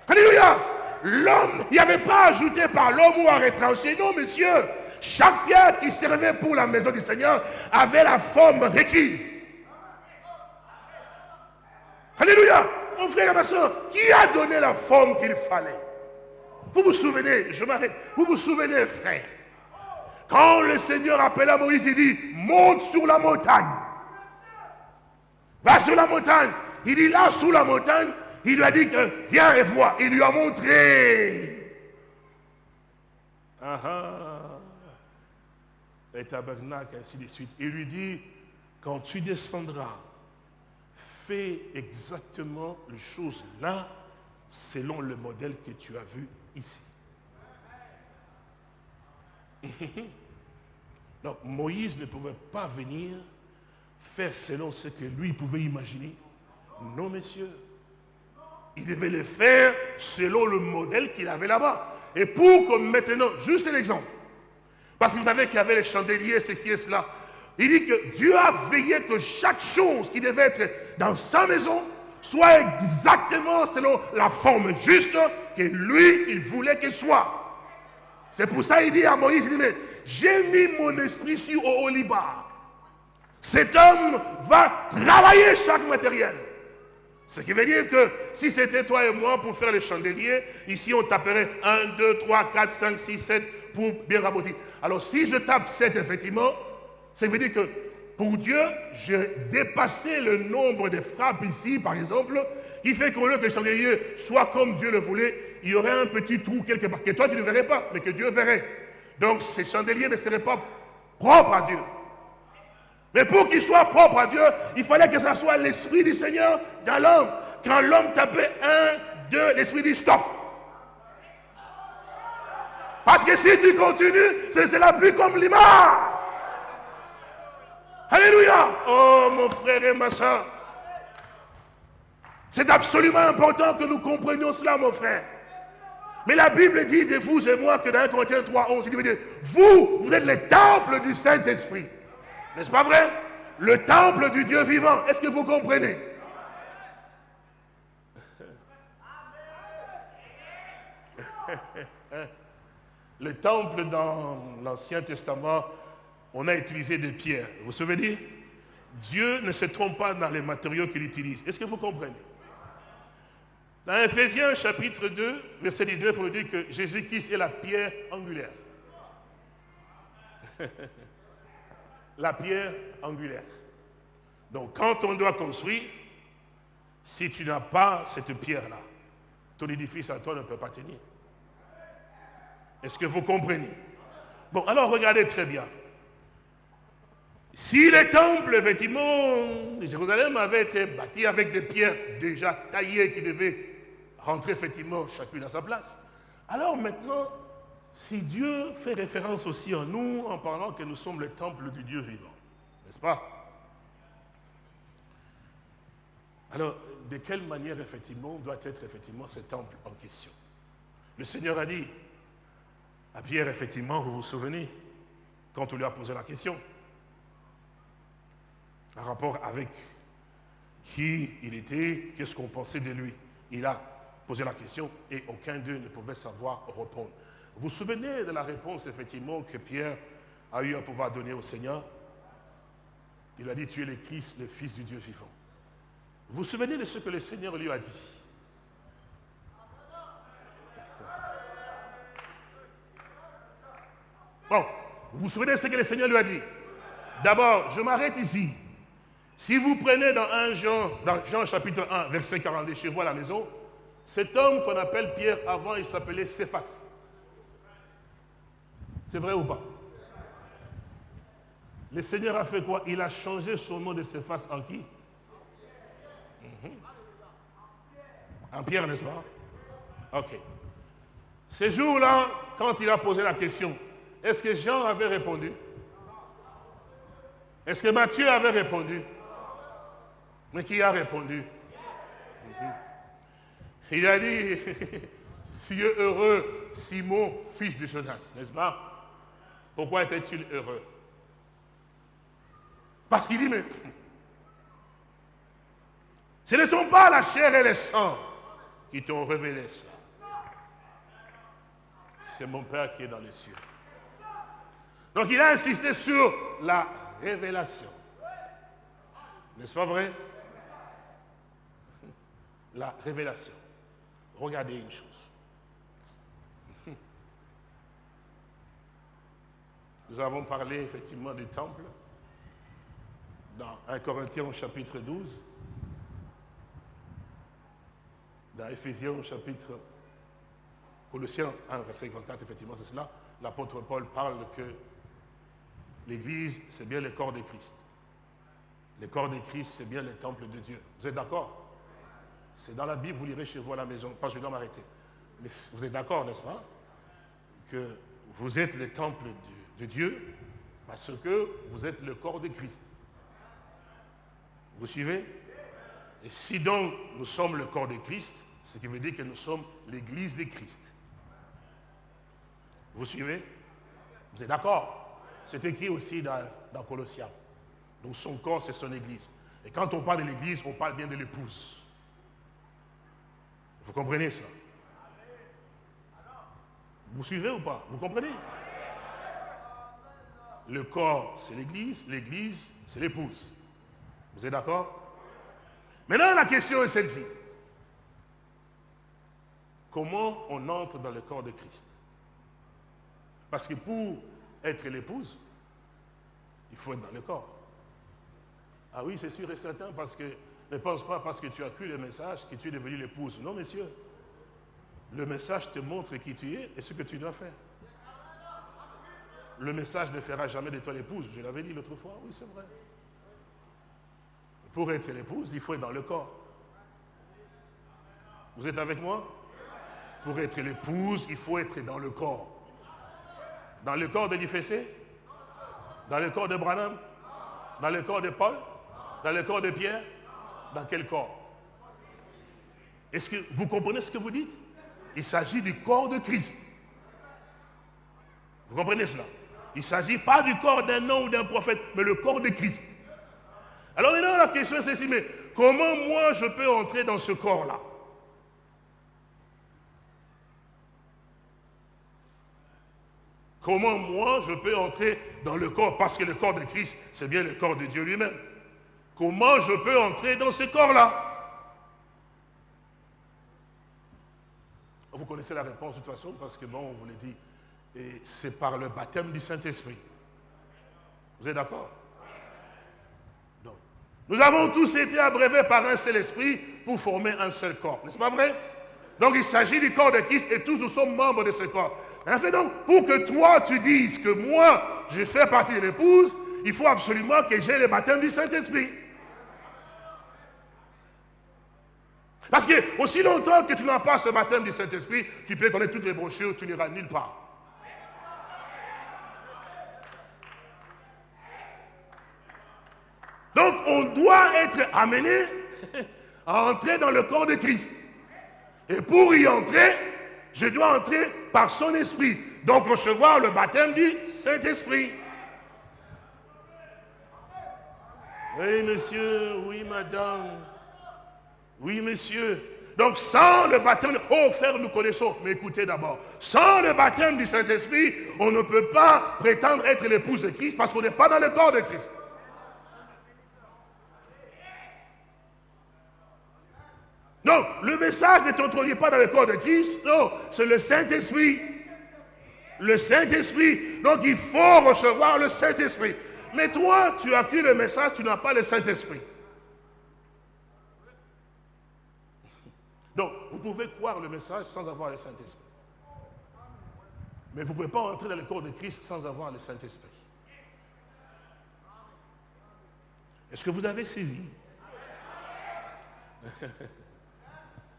Alléluia. L'homme, il n'y avait pas ajouté par l'homme ou à retrancher. Non, monsieur. Chaque pierre qui servait pour la maison du Seigneur avait la forme requise. Alléluia. Mon frère et ma soeur, qui a donné la forme qu'il fallait? Vous vous souvenez, je m'arrête, vous vous souvenez, frère? Quand le Seigneur appela Moïse, il dit, monte sur la montagne. Va sur la montagne. Il dit, là, sous la montagne, il lui a dit que, viens et vois. Il lui a montré. Ah ah. Ainsi de suite. Il lui dit, quand tu descendras, fais exactement les choses là, selon le modèle que tu as vu ici. Donc Moïse ne pouvait pas venir faire selon ce que lui pouvait imaginer. Non, messieurs. Il devait le faire selon le modèle qu'il avait là-bas. Et pour que maintenant, juste l'exemple, parce que vous savez qu'il y avait les chandeliers, ceci et cela, il dit que Dieu a veillé que chaque chose qui devait être dans sa maison soit exactement selon la forme juste que lui, il voulait qu'elle soit. C'est pour ça qu'il dit à Moïse, il dit, mais j'ai mis mon esprit sur Oliba. Cet homme va travailler chaque matériel. Ce qui veut dire que si c'était toi et moi pour faire les chandeliers, ici on taperait 1, 2, 3, 4, 5, 6, 7 pour bien raboter. Alors si je tape 7, effectivement, ça veut dire que pour Dieu, j'ai dépassé le nombre de frappes ici, par exemple, qui fait qu'au lieu que le chandelier soit comme Dieu le voulait, il y aurait un petit trou quelque part, que toi tu ne verrais pas, mais que Dieu verrait. Donc ces chandeliers ne seraient pas propres à Dieu. Mais pour qu'ils soient propres à Dieu, il fallait que ce soit l'Esprit du Seigneur dans l'homme. Quand l'homme tapait un, deux, l'Esprit dit stop. Parce que si tu continues, ce sera plus comme l'image. Alléluia. Oh mon frère et ma soeur. C'est absolument important que nous comprenions cela, mon frère. Mais la Bible dit de vous et moi que dans 1 Corinthiens 3, 11, il dit, vous, vous êtes le temple du Saint-Esprit. N'est-ce pas vrai? Le temple du Dieu vivant. Est-ce que vous comprenez? Le temple dans l'Ancien Testament, on a utilisé des pierres. Vous vous souvenez? Dieu ne se trompe pas dans les matériaux qu'il utilise. Est-ce que vous comprenez? Dans Ephésiens chapitre 2, verset 19, on nous dit que Jésus-Christ est la pierre angulaire. la pierre angulaire. Donc quand on doit construire, si tu n'as pas cette pierre-là, ton édifice à toi ne peut pas tenir. Est-ce que vous comprenez? Bon, alors regardez très bien. Si les temples, effectivement, de Jérusalem avaient été bâtis avec des pierres déjà taillées qui devaient rentrer effectivement chacune à sa place, alors maintenant, si Dieu fait référence aussi en nous en parlant que nous sommes le temple du Dieu vivant, n'est-ce pas? Alors, de quelle manière effectivement doit être effectivement ce temple en question? Le Seigneur a dit à Pierre, effectivement, vous vous souvenez, quand on lui a posé la question, en rapport avec qui il était, qu'est-ce qu'on pensait de lui. Il a posé la question et aucun d'eux ne pouvait savoir répondre. Vous vous souvenez de la réponse, effectivement, que Pierre a eu à pouvoir donner au Seigneur? Il a dit, tu es le Christ, le Fils du Dieu vivant. Vous vous souvenez de ce que le Seigneur lui a dit? Bon, vous vous souvenez de ce que le Seigneur lui a dit? D'abord, je m'arrête ici. Si vous prenez dans 1 Jean, dans Jean chapitre 1, verset 42, chez vous à la maison, cet homme qu'on appelle Pierre, avant il s'appelait Céphas. C'est vrai ou pas? Le Seigneur a fait quoi? Il a changé son nom de Céphas en qui? Mhm. En Pierre, n'est-ce pas? Ok. Ce jour-là, quand il a posé la question, est-ce que Jean avait répondu? Est-ce que Matthieu avait répondu? Mais qui a répondu? Mhm. Il a dit, Dieu heureux, Simon, fils de Jonas, n'est-ce pas? Pourquoi était-il heureux? Parce qu'il dit, mais ce ne sont pas la chair et le sang qui t'ont révélé ça. C'est mon Père qui est dans les cieux. Donc il a insisté sur la révélation. N'est-ce pas vrai? La révélation. Regardez une chose. Nous avons parlé effectivement du temple dans 1 Corinthiens au chapitre 12, dans Ephésiens au chapitre Colossiens 1, verset 24, effectivement c'est cela, l'apôtre Paul parle que l'Église, c'est bien le corps de Christ. Le corps de Christ, c'est bien le temple de Dieu. Vous êtes d'accord? C'est dans la Bible, vous lirez chez vous à la maison. Pas je dois m'arrêter. Mais vous êtes d'accord, n'est-ce pas? Que vous êtes le temple de de Dieu parce que vous êtes le corps de Christ. Vous suivez? Et si donc nous sommes le corps de Christ, ce qui veut dire que nous sommes l'église de Christ. Vous suivez? Vous êtes d'accord? C'est écrit aussi dans, dans Colossiens. Donc son corps, c'est son église. Et quand on parle de l'église, on parle bien de l'épouse. Vous comprenez ça? Vous suivez ou pas? Vous comprenez? Le corps, c'est l'église, l'église, c'est l'épouse. Vous êtes d'accord? Maintenant, la question est celle-ci. Comment on entre dans le corps de Christ? Parce que pour être l'épouse, il faut être dans le corps. Ah oui, c'est sûr et certain, parce que ne pense pas parce que tu as cru le message que tu es devenu l'épouse. Non, messieurs. Le message te montre qui tu es et ce que tu dois faire le message ne fera jamais de toi l'épouse. Je l'avais dit l'autre fois, oui c'est vrai. Pour être l'épouse, il faut être dans le corps. Vous êtes avec moi? Pour être l'épouse, il faut être dans le corps. Dans le corps de l'IFC Dans le corps de Branham? Dans le corps de Paul? Dans le corps de Pierre? Dans quel corps? Est-ce que vous comprenez ce que vous dites? Il s'agit du corps de Christ. Vous comprenez cela? Il ne s'agit pas du corps d'un homme ou d'un prophète, mais le corps de Christ. Alors maintenant, la question est celle-ci, mais comment moi je peux entrer dans ce corps-là? Comment moi je peux entrer dans le corps? Parce que le corps de Christ, c'est bien le corps de Dieu lui-même. Comment je peux entrer dans ce corps-là? Vous connaissez la réponse de toute façon, parce que bon, on vous l'a dit, et c'est par le baptême du Saint-Esprit. Vous êtes d'accord? Nous avons tous été abreuvés par un seul esprit pour former un seul corps. N'est-ce pas vrai? Donc il s'agit du corps de Christ et tous nous sommes membres de ce corps. En fait, donc, pour que toi, tu dises que moi, je fais partie de l'épouse, il faut absolument que j'ai le baptême du Saint-Esprit. Parce que aussi longtemps que tu n'as pas ce baptême du Saint-Esprit, tu peux connaître toutes les brochures, tu n'iras nulle part. Donc on doit être amené à entrer dans le corps de Christ. Et pour y entrer, je dois entrer par son esprit. Donc recevoir le baptême du Saint-Esprit. Oui, monsieur, oui, madame. Oui, monsieur. Donc sans le baptême, oh frère, nous connaissons, mais écoutez d'abord, sans le baptême du Saint-Esprit, on ne peut pas prétendre être l'épouse de Christ parce qu'on n'est pas dans le corps de Christ. Non, le message ne t'introduit pas dans le corps de Christ. Non, c'est le Saint-Esprit. Le Saint-Esprit. Donc il faut recevoir le Saint-Esprit. Mais toi, tu as pris le message, tu n'as pas le Saint-Esprit. Donc, vous pouvez croire le message sans avoir le Saint-Esprit. Mais vous ne pouvez pas entrer dans le corps de Christ sans avoir le Saint-Esprit. Est-ce que vous avez saisi?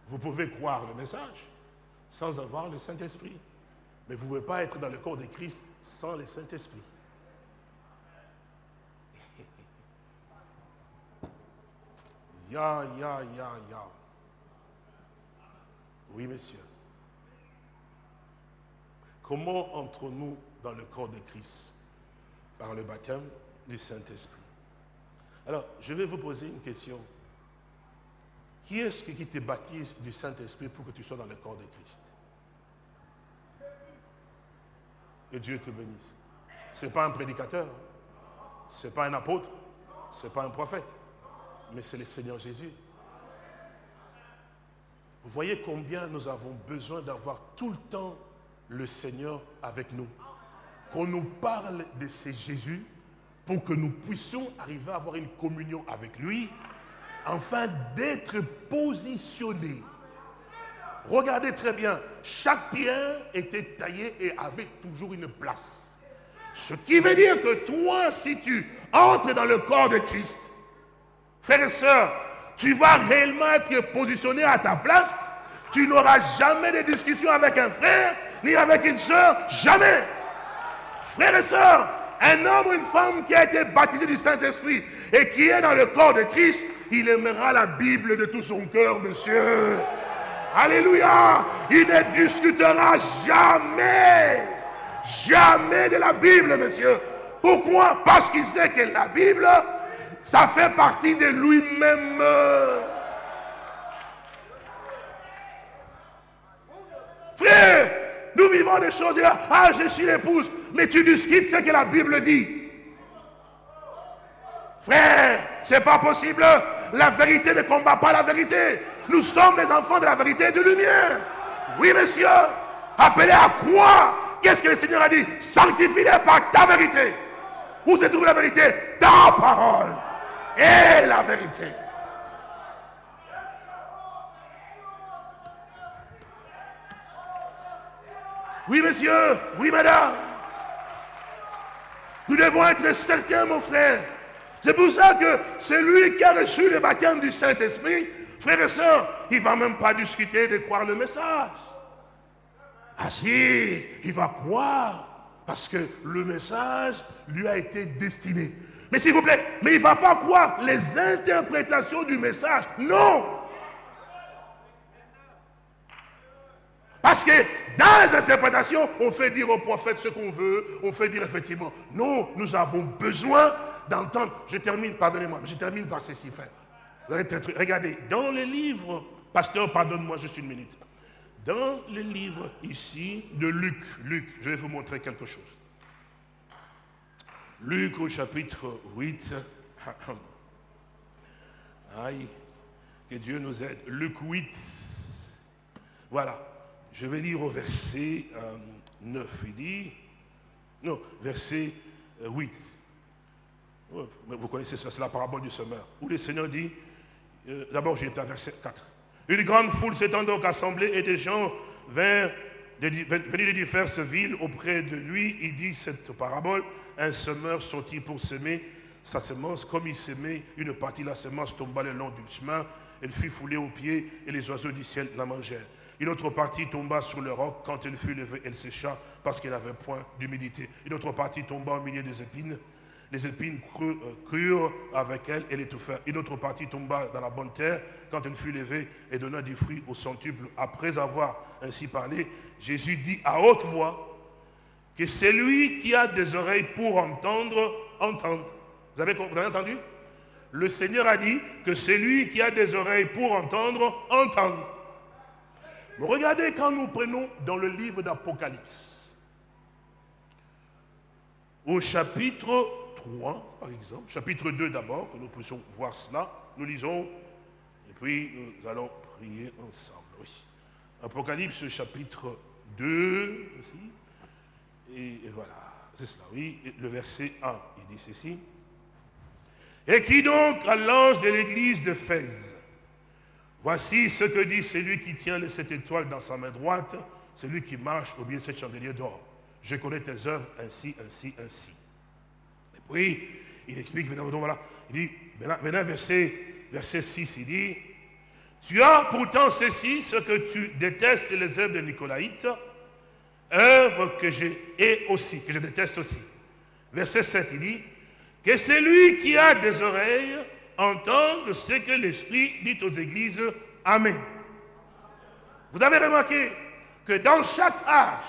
Vous pouvez croire le message sans avoir le Saint-Esprit. Mais vous ne pouvez pas être dans le corps de Christ sans le Saint-Esprit. Ya, ya, ya, ya. Oui, monsieur. Comment entrons-nous dans le corps de Christ Par le baptême du Saint-Esprit? Alors, je vais vous poser une question. Qui est-ce qui te baptise du Saint-Esprit pour que tu sois dans le corps de Christ? Et Dieu te bénisse. Ce n'est pas un prédicateur, ce n'est pas un apôtre, ce n'est pas un prophète, mais c'est le Seigneur Jésus. Vous voyez combien nous avons besoin d'avoir tout le temps le Seigneur avec nous. Qu'on nous parle de ce Jésus pour que nous puissions arriver à avoir une communion avec lui afin d'être positionnés. Regardez très bien, chaque pierre était taillée et avait toujours une place. Ce qui veut dire que toi, si tu entres dans le corps de Christ, frères et sœurs, tu vas réellement être positionné à ta place. Tu n'auras jamais de discussion avec un frère ni avec une sœur, jamais. Frères et sœurs, un homme ou une femme qui a été baptisé du Saint-Esprit et qui est dans le corps de Christ, il aimera la Bible de tout son cœur, monsieur. Alléluia. Il ne discutera jamais, jamais de la Bible, monsieur. Pourquoi? Parce qu'il sait que la Bible, ça fait partie de lui-même. Frère, nous vivons des choses. Ah, je suis l'épouse. Mais tu discutes ce que la Bible dit. Frère, c'est pas possible. La vérité ne combat pas la vérité. Nous sommes les enfants de la vérité et de lumière. Oui, monsieur. Appelez à quoi Qu'est-ce que le Seigneur a dit? Sanctifie-les par ta vérité. Où se trouve la vérité? Ta parole et la vérité. Oui, monsieur. Oui, madame. Nous devons être certains, mon frère. C'est pour ça que celui qui a reçu le baptême du Saint-Esprit, frère et soeur, il ne va même pas discuter de croire le message. Ah si, il va croire parce que le message lui a été destiné. Mais s'il vous plaît, mais il ne va pas croire les interprétations du message. Non. Parce que dans les interprétations, on fait dire au prophète ce qu'on veut, on fait dire effectivement. Non, nous avons besoin d'entendre. Je termine, pardonnez-moi, je termine par ceci, frère. Regardez, dans les livres, pasteur, pardonne-moi juste une minute. Dans le livre ici de Luc, Luc, je vais vous montrer quelque chose. Luc au chapitre 8. Aïe, que Dieu nous aide. Luc 8. Voilà. Je vais lire au verset 9. Euh, Il dit, non, verset 8. Euh, vous connaissez ça, c'est la parabole du semeur. Où le Seigneur dit, euh, d'abord j'étais à verset 4. Une grande foule s'étant donc assemblée et des gens venus de diverses villes auprès de lui, il dit cette parabole, un semeur sortit pour semer sa semence, comme il semait, une partie de la semence tomba le long du chemin, elle fut foulée aux pieds et les oiseaux du ciel la mangèrent. Une autre partie tomba sur le roc, quand elle fut levée, elle sécha parce qu'elle n'avait point d'humidité. Une autre partie tomba au milieu des épines, les épines euh, crurent avec elle et l'étouffèrent. Une autre partie tomba dans la bonne terre quand elle fut levée et donna du fruit au centuple. Après avoir ainsi parlé, Jésus dit à haute voix que celui qui a des oreilles pour entendre, entende. Vous avez, vous entendu? Le Seigneur a dit que celui qui a des oreilles pour entendre, entende. Regardez quand nous prenons dans le livre d'Apocalypse, au chapitre 3, par exemple, chapitre 2 d'abord, que nous puissions voir cela. Nous lisons, et puis nous allons prier ensemble. Oui. Apocalypse chapitre 2, aussi. Et, voilà, c'est cela, oui. le verset 1, il dit ceci. Et qui donc à l'ange de l'église de Fès? Voici ce que dit celui qui tient les sept étoiles dans sa main droite, celui qui marche au milieu de cette chandelier d'or. Je connais tes œuvres ainsi, ainsi, ainsi. Oui, il explique, voilà, il dit, maintenant, verset, verset 6, il dit, tu as pourtant ceci, ce que tu détestes les œuvres de Nicolaïte, œuvres que j'ai aussi, que je déteste aussi. Verset 7, il dit, que celui qui a des oreilles entende ce que l'Esprit dit aux églises. Amen. Vous avez remarqué que dans chaque âge,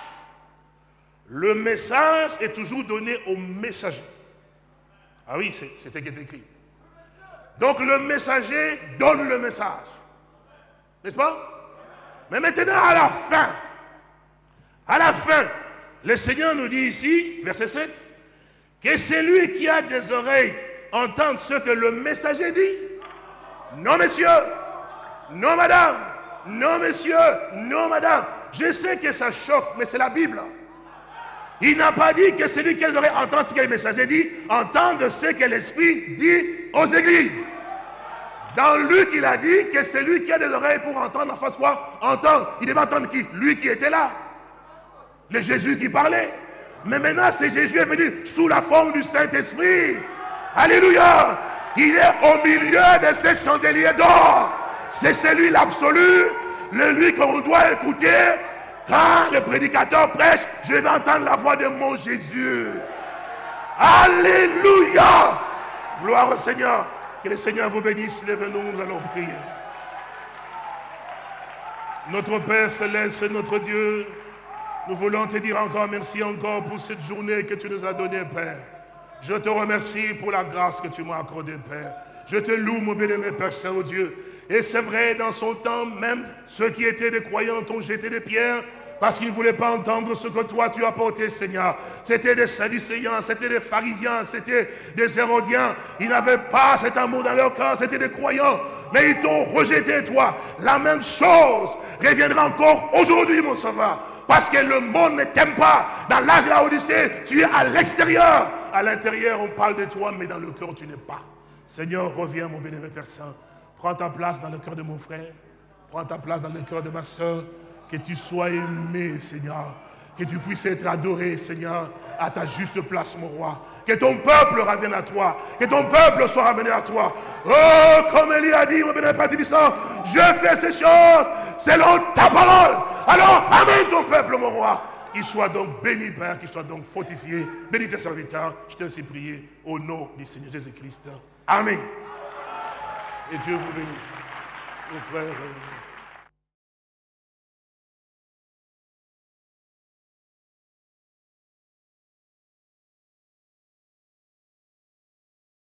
le message est toujours donné au messager. Ah oui, c'est ce qui est écrit. Donc le messager donne le message. N'est-ce pas? Mais maintenant, à la fin, à la fin, le Seigneur nous dit ici, verset 7, que celui qui a des oreilles entende ce que le messager dit. Non, messieurs. Non, madame. Non, messieurs. Non, madame. Je sais que ça choque, mais c'est la Bible. Il n'a pas dit que celui qui aurait entendre ce que le messager dit, entende ce que l'Esprit dit aux églises. Dans Luc, il a dit que celui qui a des oreilles pour entendre en face quoi Entendre. Il devait entendre qui? Lui qui était là. Le Jésus qui parlait. Mais maintenant, c'est Jésus est venu sous la forme du Saint-Esprit. Alléluia. Il est au milieu de ces chandeliers d'or. C'est celui l'absolu, le lui qu'on doit écouter, quand le prédicateur prêche, je vais entendre la voix de mon Jésus. Alléluia. Gloire au Seigneur. Que le Seigneur vous bénisse. Lève-nous, nous allons prier. Notre Père céleste, notre Dieu, nous voulons te dire encore merci encore pour cette journée que tu nous as donnée, Père. Je te remercie pour la grâce que tu m'as accordée, Père. Je te loue, mon bien-aimé Père Saint-Dieu. Et c'est vrai, dans son temps, même ceux qui étaient des croyants ont jeté des pierres parce qu'ils ne voulaient pas entendre ce que toi tu as porté, Seigneur. C'était des Sadducéens, c'était des pharisiens, c'était des Hérodiens. Ils n'avaient pas cet amour dans leur cœur, c'était des croyants. Mais ils t'ont rejeté, toi. La même chose reviendra encore aujourd'hui, mon sauveur. Parce que le monde ne t'aime pas. Dans l'âge de la Odyssée, tu es à l'extérieur. À l'intérieur, on parle de toi, mais dans le cœur, tu n'es pas. Seigneur, reviens, mon bénévole Père Saint. Prends ta place dans le cœur de mon frère. Prends ta place dans le cœur de ma soeur. Que tu sois aimé, Seigneur. Que tu puisses être adoré, Seigneur, à ta juste place, mon roi. Que ton peuple revienne à toi. Que ton peuple soit ramené à toi. Oh, comme Elie a dit, mon je fais ces choses selon ta parole. Alors, amène ton peuple, mon roi. Qu'il soit donc béni, Père, qu'il soit donc fortifié. Bénis tes serviteurs. Je t'ai ainsi prié au nom du Seigneur Jésus-Christ. Amen. Et Dieu vous bénisse. Mon frère.